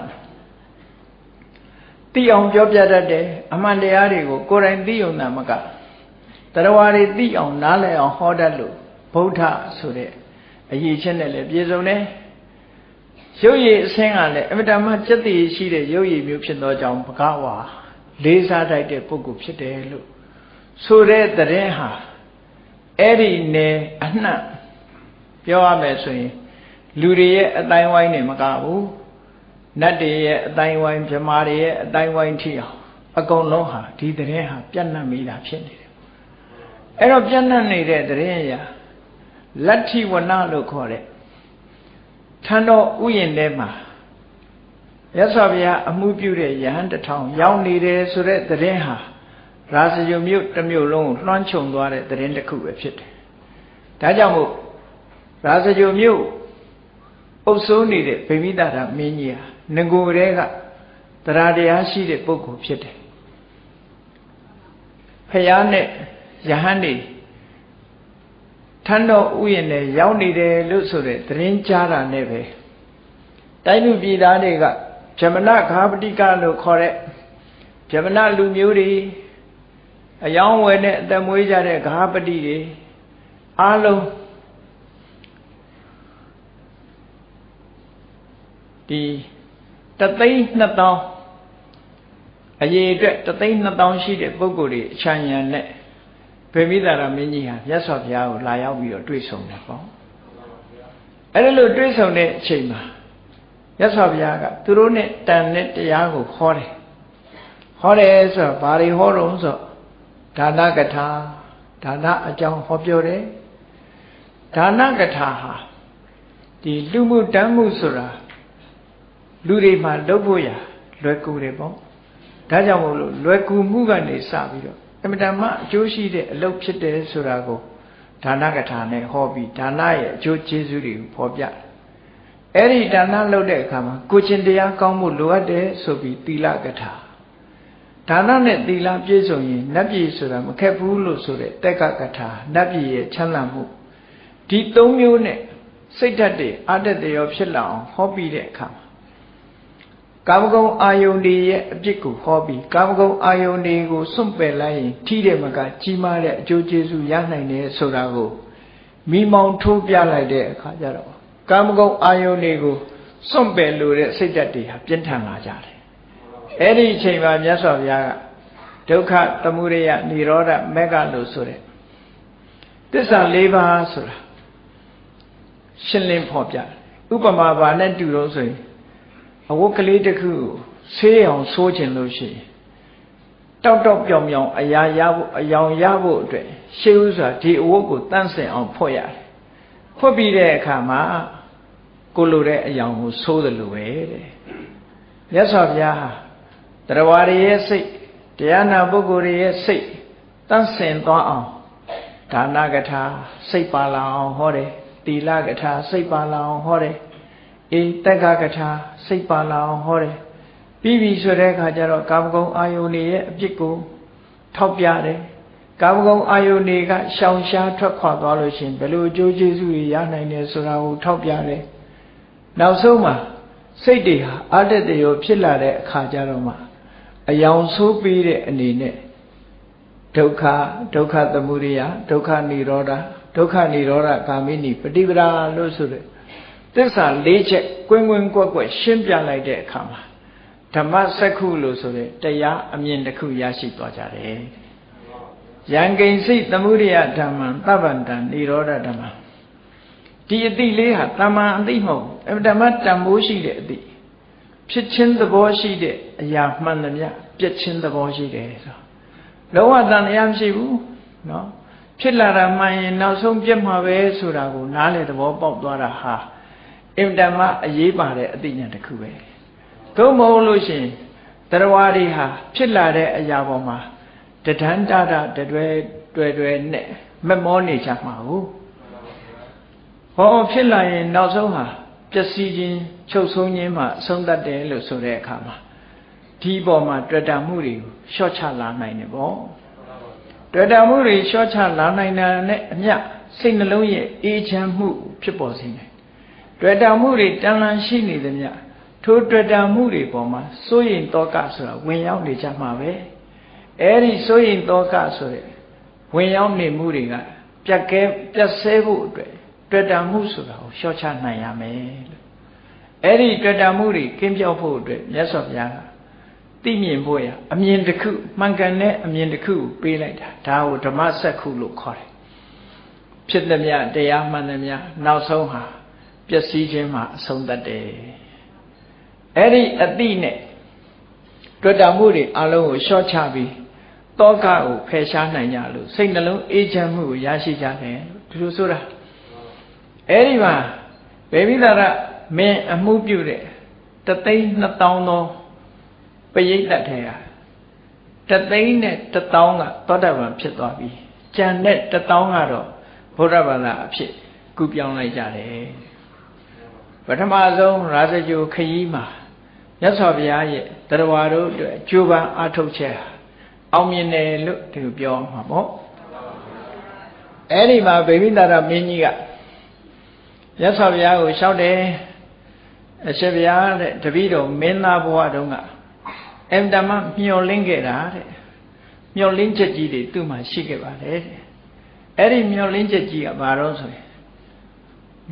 သိအောင်ပြောပြတတ်တယ်အမှန်တရားတွေကိုကိုယ်တိုင်သိုံတာမကတရားတွေသိအောင်နားလည်အောင်ဟောတတ်လို့ဗုဒ္ဓဆိုတဲ့အရေးချင်းနဲ့လည်းပြည့်စုံတယ်ရုပ်ရည်အစင်းကလည်းအမတမစက်တည်ရှိတဲ့ရုပ်ရည်မျိုးဖြစ်သောကြောင့်ဘဂဝါ လေးစားတိုက်တဲ့ပုဂ္ဂိုလ်ဖြစ်တယ်လို့ဆိုတဲ့တရင်ဟာအဲ့ဒီနယ်အနှံ့ပြောရမယ်ဆိုရင်လူတွေရဲ့အတိုင်းဝိုင်းနေမကဘူးနတ်တွေရဲ့အတိုင်းဝိုင်းမြမာတွေရဲ့အတိုင်းဝိုင်းထိအောင်အကုန်လုံးဟာဒီတရင်ဟာပြန့်နှံ့မိတာဖြစ်နေတယ်အဲ့တော့ပြန့်နှံ့နေတဲ့တရင်ရာလတ္ထိဝနလို့ခေါ်တဲ့ထံတော်ဥယျာဉ်ထဲမှာ ရသော်ဗျာအမှုပြုတဲ့ယဟန်တထောင်ရောက်နေတယ်ဆိုတဲ့သတင်းဟာရာဇယုမြို့တစ်မြို့လုံးကိုလွှမ်းခြုံသွားတဲ့သတင်းတစ်ခုပဲဖြစ်တယ်။ဒါကြောင့်မို့ရာဇယုမြို့အုပ်စိုးနေတဲ့ဗိမိတရာမင်းကြီးဟာငကိုယ်တည်းကတရားတရားရှိတဲ့ပုဂ္ဂိုလ်ဖြစ်တယ်။ဖယားနဲ့ယဟန်တွေထန်းတော်ဥယျာဉ်နဲ့ရောက်နေတယ်လို့ဆိုတဲ့သတင်းကြားတာနဲ့ပဲတိုင်းလူပြည်သားတွေက ဗြဟ္မဏဂါပတိကလို့ခေါ်တဲ့ဗြဟ္မဏလူမျိုးတွေအယောင်းဝယ်နဲ့အသက်မွေးကြတဲ့ဂါပတိတွေအားလုံးဒီတသိန်း2000အရေးအတွက်တသိန်း2000ရှိတဲ့ပုဂ္ဂိုလ်တွေအချမ်းရံနဲ့ဗေမိသာရမင်းကြီးဟာမြတ်စွာဘုရားကိုလာရောက်ပြီးတော့တွေ့ဆုံတယ်ပေါ့အဲ့ဒါလို့တွေ့ဆုံတဲ့အချိန်မှာ မြတ်စွာဘုရားကသူတို့နဲ့တန်တဲ့တရားကိုဟောတယ်ဟောတယ်ဆိုတော့ဘာတွေဟောတော့ဆိုဒါနကထာဒါနအကြောင်းဟောပြောတယ်ဒါနကထာဟာဒီလူမှုတမ်းမှုဆိုတာလူတွေမှာလုပ်ဖို့ရလွယ်ကူတယ်ပေါ့ဒါကြောင့်မို့လို့လွယ်ကူမှုကနေစပြီးတော့အမတန်မှအကျိုးရှိတဲ့အလုပ်ဖြစ်တယ်ဆိုတာကိုဒါနကထာနဲ့ဟောပြီးဒါနရဲ့အကျိုးကျေးဇူးတွေကိုဖော်ပြ အဲ့ဒီဒါနလုပ်တဲ့အခါမှာကိုချင်းတရားကောင်းမှုလိုအပ်တယ်ဆိုပြီးသီလကထာဒါနနဲ့သီလပြည့်စုံရင်နတ်ပြည်ဆိုတာမခက်ဘူးလို့ဆိုတဲ့တက်ကကထာနတ်ပြည်ရဲ့ချမ်းသာမှုဒီ၃မျိုးနဲ့စိတ်ဓာတ်တွေအတ္တတရောဖြစ်လာအောင်ဟောပြီးတဲ့အခါမှာကာမဂုဏ်အာယုန်တွေရဲ့အပြစ်ကိုဟောပြီးကာမဂုဏ်အာယုန်တွေကိုစွန့်ပယ်လိုက်ရင်ထိတဲ့မကကြီးမားတဲ့အကျိုးကျေးဇူးရနိုင်တယ်ဆိုတာကိုမိမောင်ထိုးပြလိုက်တဲ့အခါကျတော့ ကာမဂုဏ်အာယုန်တွေကိုစွန့်ပယ်လို့တဲ့စိတ်ဓာတ်တွေဟာပြင်းထန်လာကြတယ်အဲ့ဒီအချိန်မှာမြတ်စွာဘုရားကဒုက္ခသမုဒယនិရောဓမဂ္ဂလို့ဆိုတဲ့သစ္စာ၄ပါးဆိုတာရှင်းလင်းဖော်ပြဥပမာဘာနဲ့တူတော့ဆိုရင်အဝတ်ကလေးတစ်ခုဆေးအောင်ဆိုးခြင်းလို့ရှိရင်တောက်တောက်ပြောင်ပြောင်အရာရဖို့အယောင်ရဖို့အတွက်ရှေးဥစွာဒီအဝတ်ကိုတန့်စင်အောင်ဖွက်ရတယ် ဖွက်ပြီးတဲ့အခါမှာကိုလိုတဲ့အယောင်ကိုဆိုးတယ်လို့ပဲတဲ့မြတ်စွာဘုရားဟာတရားဝရရဲ့စိတ်တရားနာပုဂ္ဂိုလ်ရဲ့စိတ်တန့်စင်သွားအောင်ဒါနကထာစိတ်ပါလာအောင်ဟောတယ်တီလကထာစိတ်ပါလာအောင်ဟောတယ်အေးတက်ကကထာစိတ်ပါလာအောင်ဟောတယ်ပြီးပြီဆိုတဲ့အခါကျတော့ကာမဂုဏ်အာယုန်ရဲ့အပြစ်ကိုထောက်ပြတယ် ကာမဂုဏ်အာယုန်ကရှောင်ရှားထွက်ခွာသွားလို့ရှိရင်ဘယ်လိုအကျိုးကျေးဇူးတွေရနိုင်တယ်ဆိုတာကိုထောက်ပြတယ်နောက်ဆုံးမှာစိတ်တွေဟာအတ္တတရောဖြစ်လာတဲ့အခါကျတော့မှအယောင်ဆိုးပြီးတဲ့အနေနဲ့ဒုက္ခဒုက္ခသမုဒယဒုက္ခនិရောဓဒုက္ခនិရောဓဂ ामिनि ပฏิပဒါလို့ဆိုတဲ့သစ္စာ၄ချက်ကွင်းကွင်းကွက်ကွက်ရှင်းပြလိုက်တဲ့အခါမှာဓမ္မစက္ခုလို့ဆိုတဲ့တရားအမြင်တစ်ခုရရှိသွားကြတယ် ယံကိဉ္စိသမုဒယဓမ္မံသဗ္ဗန္တံនិရောဓဓမ္မဒီအတိလေးဟာတမန်အတိမဟုတ်အဓမ္မတန်ဖိုးရှိတဲ့အတိဖြစ်ချင်းသဘောရှိတဲ့အရာမှန်သမျှပြက်ချင်းသဘောရှိတယ်ဆိုလောကတန်တရားမရှိဘူးနော်ဖြစ်လာတာမှန်ရင်နောက်ဆုံးပြက်မှာပဲဆိုတာကိုနားလေသဘောပေါက်သွားတာဟာအင်တမအရေးပါတဲ့အသိဉာဏ်တစ်ခုပဲသို့မဟုတ်လို့ရှိရင်တရားတွေဟာဖြစ်လာတဲ့အရာပေါ်မှာ တဒန်းတတာတွဲတွဲတွဲနဲ့မမောနေကြမှာဟုတ်ဟောဖြစ်လာရင်နောက်ဆုံးဟာပျက်စီးခြင်းချုပ်ဆုံးခြင်းမှအဆုံးသတ်တယ်လို့ဆိုတဲ့အခါမှာဒီပေါ်မှာတွေ့တာမှုတွေကိုရှော့ချလာနိုင်တယ်ပေါ့တွေ့တာမှုတွေရှော့ချလာနိုင်တာနဲ့အမျှစိတ်နှလုံးရဲ့အေးချမ်းမှုဖြစ်ပေါ်စေတယ်တွေ့တာမှုတွေတန်လန်းရှိနေသမျှထိုတွေ့တာမှုတွေပေါ်မှာစိုးရိမ်တောကဆိုတာဝင်ရောက်နေကြမှာပဲ အဲ့ဒီစိုးရိမ်တောကဆိုတဲ့ဝင်ရောက်နေမှုတွေကပြက်ကဲပြက်ဆဲဖို့အတွက်တွေ့တာမှုဆိုတာကိုရှော့ချနိုင်ရမယ်လို့အဲ့ဒီတွေ့တာမှုတွေကင်းပြောက်ဖို့အတွက်မြတ်စွာဘုရားကသိမြင်ဖို့ရအမြင်တစ်ခုမှန်ကန်တဲ့အမြင်တစ်ခုကိုပေးလိုက်တာဒါကိုဓမ္မစက္ခုလို့ခေါ်တယ်ဖြစ်သည်မြတရားမှန်သည်မြနောက်ဆုံးဟာပျက်စီးခြင်းမှာအဆုံးသတ်တယ်အဲ့ဒီအတိနဲ့တွေ့တာမှုတွေအလုံးကိုရှော့ချပြီး တောကကိုဖယ်ရှားနိုင်ကြလို့စိတ်နှလုံးအေးချမ်းမှုကိုရရှိကြတယ်ဒီလိုဆိုတာအဲ့ဒီမှာဘေဘိသာရမင်းအမှုပြုတဲ့တသိန်း2000သောပရိသတ်ထဲဟာတသိန်းနဲ့1000ကသောတာပန်ဖြစ်သွားပြီကြံတဲ့1000ကတော့ဘုရားဘာသာအဖြစ်ကူပြောင်းလိုက်ကြတယ်ပထမဆုံးရာဇဂိုခရီးမှာမြတ်စွာဘုရားရဲ့တရားတော်အတွက်ကြိုးပမ်းအားထုတ်ချက် အောင်မြင်တယ်လို့ဒီလိုပြောမှာပေါ့အဲ့ဒီမှာဗေမိတာရမင်းကြီးကမြတ်စွာဘုရားကိုလျှောက်တယ်အရှင်ဘုရားတဲ့တပည့်တော်မင်းသားဘဝတုန်းကအင်တမမျောလင်းခဲ့တာတဲ့မျောလင်းချက်ကြီးတွေသူ့မှာရှိခဲ့ပါတယ်တဲ့အဲ့ဒီမျောလင်းချက်ကြီးကဘာတော့ဆိုရင်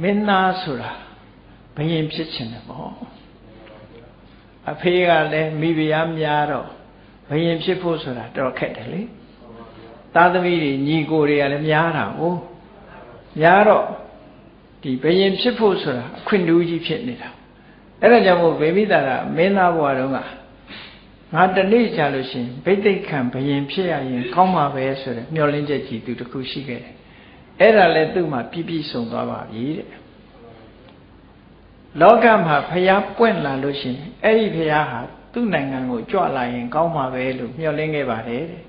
မင်းသားဆိုတာဘယင်ဖြစ်ခြင်းတယ်ပေါ့အဖေကလည်းမိဖုရားများတော့ ဘယင်ဖြစ်ဖို့ဆိုတာတော်ခက်တယ်လေသားသမီးတွေညီကိုတွေကလည်းများတာကိုများတော့ဒီဘယင်ဖြစ်ဖို့ဆိုတာအခွင့်တူးကြီးဖြစ်နေတာအဲ့ဒါကြောင့်မို့ဗေမိတာကမင်းသားဘဝတုန်းကငါတနေ့ကြာလို့ရှိရင်ဗိသိက်ခံဘယင်ဖြစ်ရရင်ကောင်းမှာပဲဆိုတဲ့မျှော်လင့်ချက်ကြီးသူတခုရှိခဲ့တယ်အဲ့ဒါလည်းသူ့မှာပြည့်ပြည့်စုံသွားပါပြီတဲ့လောကမှာဖျားပွင့်လာလို့ရှိရင်အဲ့ဒီဖျားဟာ သူ့နိုင်ငံကိုကြွလာရင်ကောင်းမှာပဲလို့မျှော်လင့်ခဲ့ပါတယ်တဲ့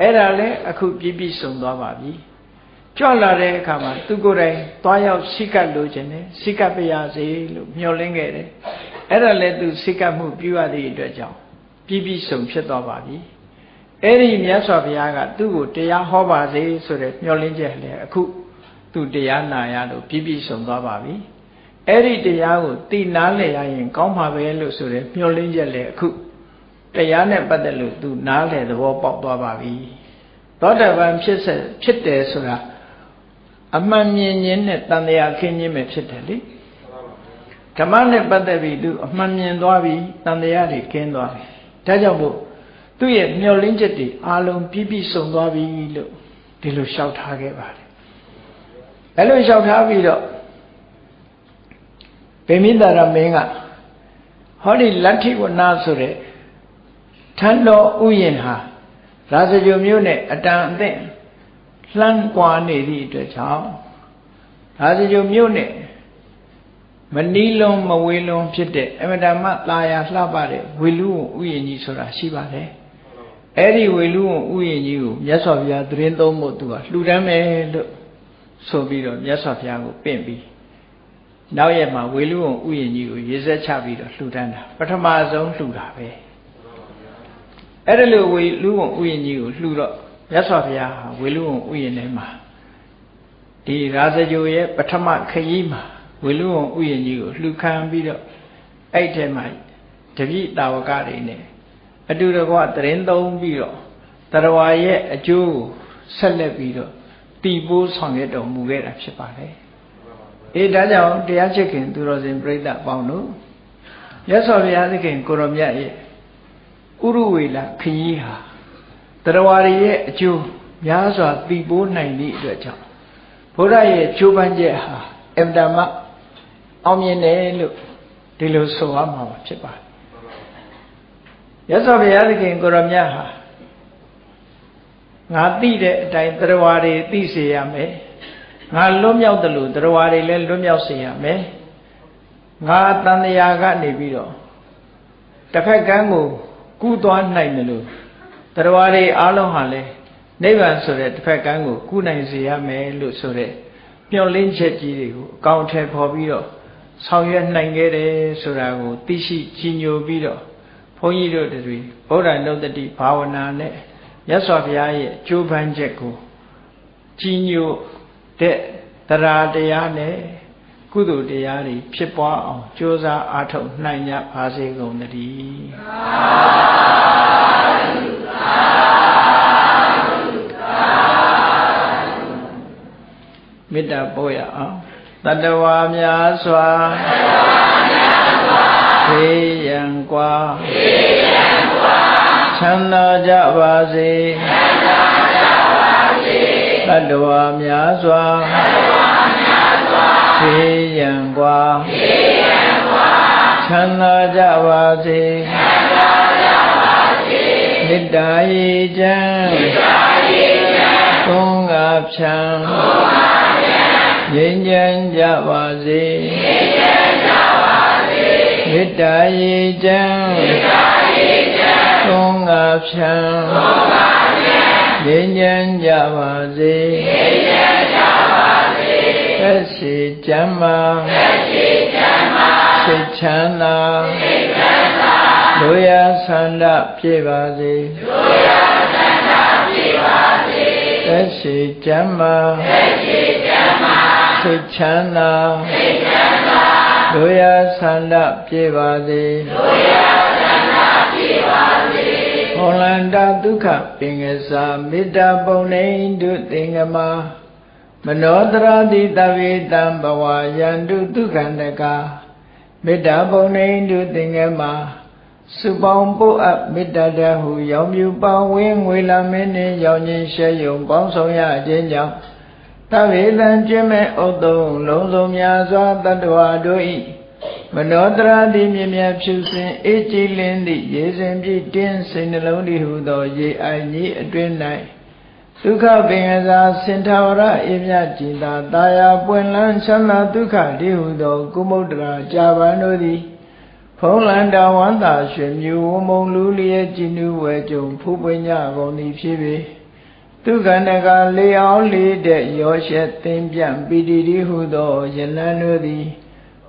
အဲ့ဒါလည်းအခုပြည့်ပြည့်စုံသွားပါပြီကြွလာတဲ့အခါမှာသူကိုယ်တိုင်သွားရောက်စိကပ်လို့ခြင်းနဲ့စိကပ်ပြရစေလို့မျှော်လင့်ခဲ့တယ်အဲ့ဒါလည်းသူစိကပ်မှုပြုရသည့်အတွက်ကြောင့်ပြည့်ပြည့်စုံဖြစ်သွားပါပြီအဲ့ဒီမြတ်စွာဘုရားကသူ့ကိုတရားဟောပါစေဆိုတဲ့မျှော်လင့်ချက်လည်းအခုသူတရားနာရလို့ပြည့်ပြည့်စုံသွားပါပြီ အဲ့ဒီတရားကိုသိနာလည်ရရင် ကောင်းမှာပဲလို့ဆိုတဲ့မျှော်လင့်ချက်လည်းအခုတရားနဲ့ပတ်သက်လို့သူနားလည်သဘောပေါက်သွားပါပြီသောတာပန်ဖြစ်ဆက်ဖြစ်တယ်ဆိုတာအမှန်မြင်ခြင်းနဲ့တန်တရားခင်းခြင်းပဲဖြစ်တယ်လေဓမ္မနဲ့ပတ်သက်ပြီးသူအမှန်မြင်သွားပြီတန်တရားတွေခင်းသွားပြီဒါကြောင့်မို့သူ့ရဲ့မျောလင်းချက်တွေအလုံးပြည့်ပြည့်စုံသွားပြီလို့ဒီလိုလျှောက်ထားခဲ့ပါတယ်အဲလိုလျှောက်ထားပြီးတော့ ဗေမိတာရမင်းကဟောဒီလတ္ထိဝနာဆိုတဲ့ထန်းတော်ဥယျာဉ်ဟာရာဇဂိုမျိုးနဲ့အတန်အသင့်လှမ်းကွာနေသည့်အတွက်ကြောင့်ရာဇဂိုမျိုးနဲ့မနီးလုံးမဝေးလုံးဖြစ်တဲ့အမတမသာယာလှပတဲ့ဝေလူဝဥယျာဉ်ကြီးဆိုတာရှိပါတယ်အဲ့ဒီဝေလူဝဥယျာဉ်ကြီးကိုမြတ်စွာဘုရားသတင်းသုံးဖို့သူကလှူဒန်းမယ်လို့ဆိုပြီးတော့မြတ်စွာဘုရားကိုပင့်ပြီး နောက်ရက်မှာဝေလူဝဥယျာဉ်ကြီးကိုရေစက်ချပြီးတော့လှူဒန်းတာပထမဆုံးလှူတာပဲအဲ့ဒါလို့ဝေလူဝဥယျာဉ်ကြီးကိုလှူတော့မြတ်စွာဘုရားဟာဝေလူဝဥယျာဉ်ထဲမှာဒီရာဇဂိုရဲ့ပထမခရီးမှာဝေလူဝဥယျာဉ်ကြီးကိုလှူခံပြီးတော့အဲ့ထဲမှာတပိတာဝကတွေနဲ့အတူတကွတရင်သုံးပြီးတော့တရဝါရဲ့အကျိုးကိုဆက်လက်ပြီးတော့တည်ပိုးဆောင်ရွက်တော်မူခဲ့တာဖြစ်ပါတယ်။ အေးဒါကြောင့်တရားချစ်ခင်သူတော်စင်ပြိဿအပေါင်းတို့ရသော်ဘုရားသခင်ကိုရောမြတ်ရဲ့ဥရဝေလခရီးဟာတရဝါရဲ့အကျိုးများစွာတည်ပိုးနိုင်သည့်အတွက်ကြောင့်ဘုရားရဲ့ချိုးပန်းချက်ဟာအင်တမအောင်မြင်တယ်လို့ဒီလိုဆိုရမှာဖြစ်ပါတယ်ရသော်ဘုရားသခင်ကိုရမြတ်ဟာငါသိတဲ့အတိုင်းတရားဝါတွေသိစေရမယ် ငါလွတ်မြောက်တယ်လို့တရားဝါတွေလည်းလွတ်မြောက်စေရမယ်ငါတန်တရားကနေပြီးတော့တစ်ဖက်ကန်းကိုကူးသွားနိုင်တယ်လို့တရားဝါတွေအားလုံးဟာလည်းနိဗ္ဗာန်ဆိုတဲ့တစ်ဖက်ကန်းကိုကူးနိုင်စေရမယ်လို့ဆိုတဲ့မျောလင်းချက်ကြီးတွေကိုအကောင့်ထဲပေါ်ပြီးတော့ဆောင်ရွက်နိုင်ခဲ့တယ်ဆိုတာကိုသိရှိကြီးညိုပြီးတော့ဘုန်းကြီးတို့တွေဗုဒ္ဓနုတ္တိဘာဝနာနဲ့မြတ်စွာဘုရားရဲ့ကြိုးပမ်းချက်ကိုကြီးညို တဲ့တရားတရားနဲ့ကုသိုလ်တရားတွေဖြစ်ပွားအောင်ကြိုးစားအားထုတ်နိုင်ကြပါစေကုန်သတည်းမေတ္တာပို့ရအောင်တတဝါများစွာဖေးရန်กว่าချမ်းသာကြပါစေ တတဝါများစွာဖေးရန်กว่าချမ်းသာကြပါစေမေတ္တာရေချမ်းသုံးငါဖြံငြိမ်းချမ်းကြပါစေမေတ္တာရေချမ်းသုံးငါဖြံ ငြိမ်းချမ်းကြပါစေသက်ရှိချမ်းမာစိတ်ချမ်းသာလူရဆန္ဒပြေပါစေသက်ရှိချမ်းမာစိတ်ချမ်းသာလူရဆန္ဒပြေပါစေ ဟောလန္တာဒုက္ခပင်ကစားမေတ္တာပုံနေတုသင်္ကမာမနောတရာတိတဝေတံဘဝယန္တုဒုက္ခန္တကမေတ္တာပုံနေတုသင်္ကမာစုပေါင်းပို့အပ်မေတ္တာတဟုရောင်မြူပေါင်းဝင်းငွေလာမင်းနှင့်ရောင်ခြင်းရှဲယုံပေါင်းဆောင်ရခြင်းကြောင့်တဝေတံကျင့်မဲ့ဥတုံလုံးစုံများစွာတတ္တဝါတို့ဤ မနောတရာတိမြင်မြဖြူစင်အေးကြည်လင်းသည့်ရေစဉ်ပြည့်တင်းစိတ်နှလုံးတည်ဟုသော ရေအိုင်ကြီးအတွင်း၌ဒုက္ခပင်ကစားစင်ထာဝရအေမြကြည်သာတာယာပွင့်လန်းချမ်းသာဒုက္ခတည်ဟုသော ကုမုဒ္ဒရာကြာပန်တို့သည်ဖုံးလန်တော်ဝန္တာရွှေမြူဝမုံလူလျက်ကြည်နူးဝဲကြုံဖူးပွင့်ကြကုန်သည်ဖြစ်ပေသူကန္တကလေအောင်လေးတဲ့ရောရှက်သင်ပြန့်ပီတိတိဟုသောယလန်တို့သည်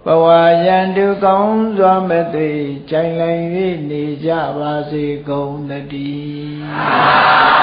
ဘဝယံတုကောင်းစွာမသိကြိုင်လိုက်၍နေကြပါစေကုန်သတည်း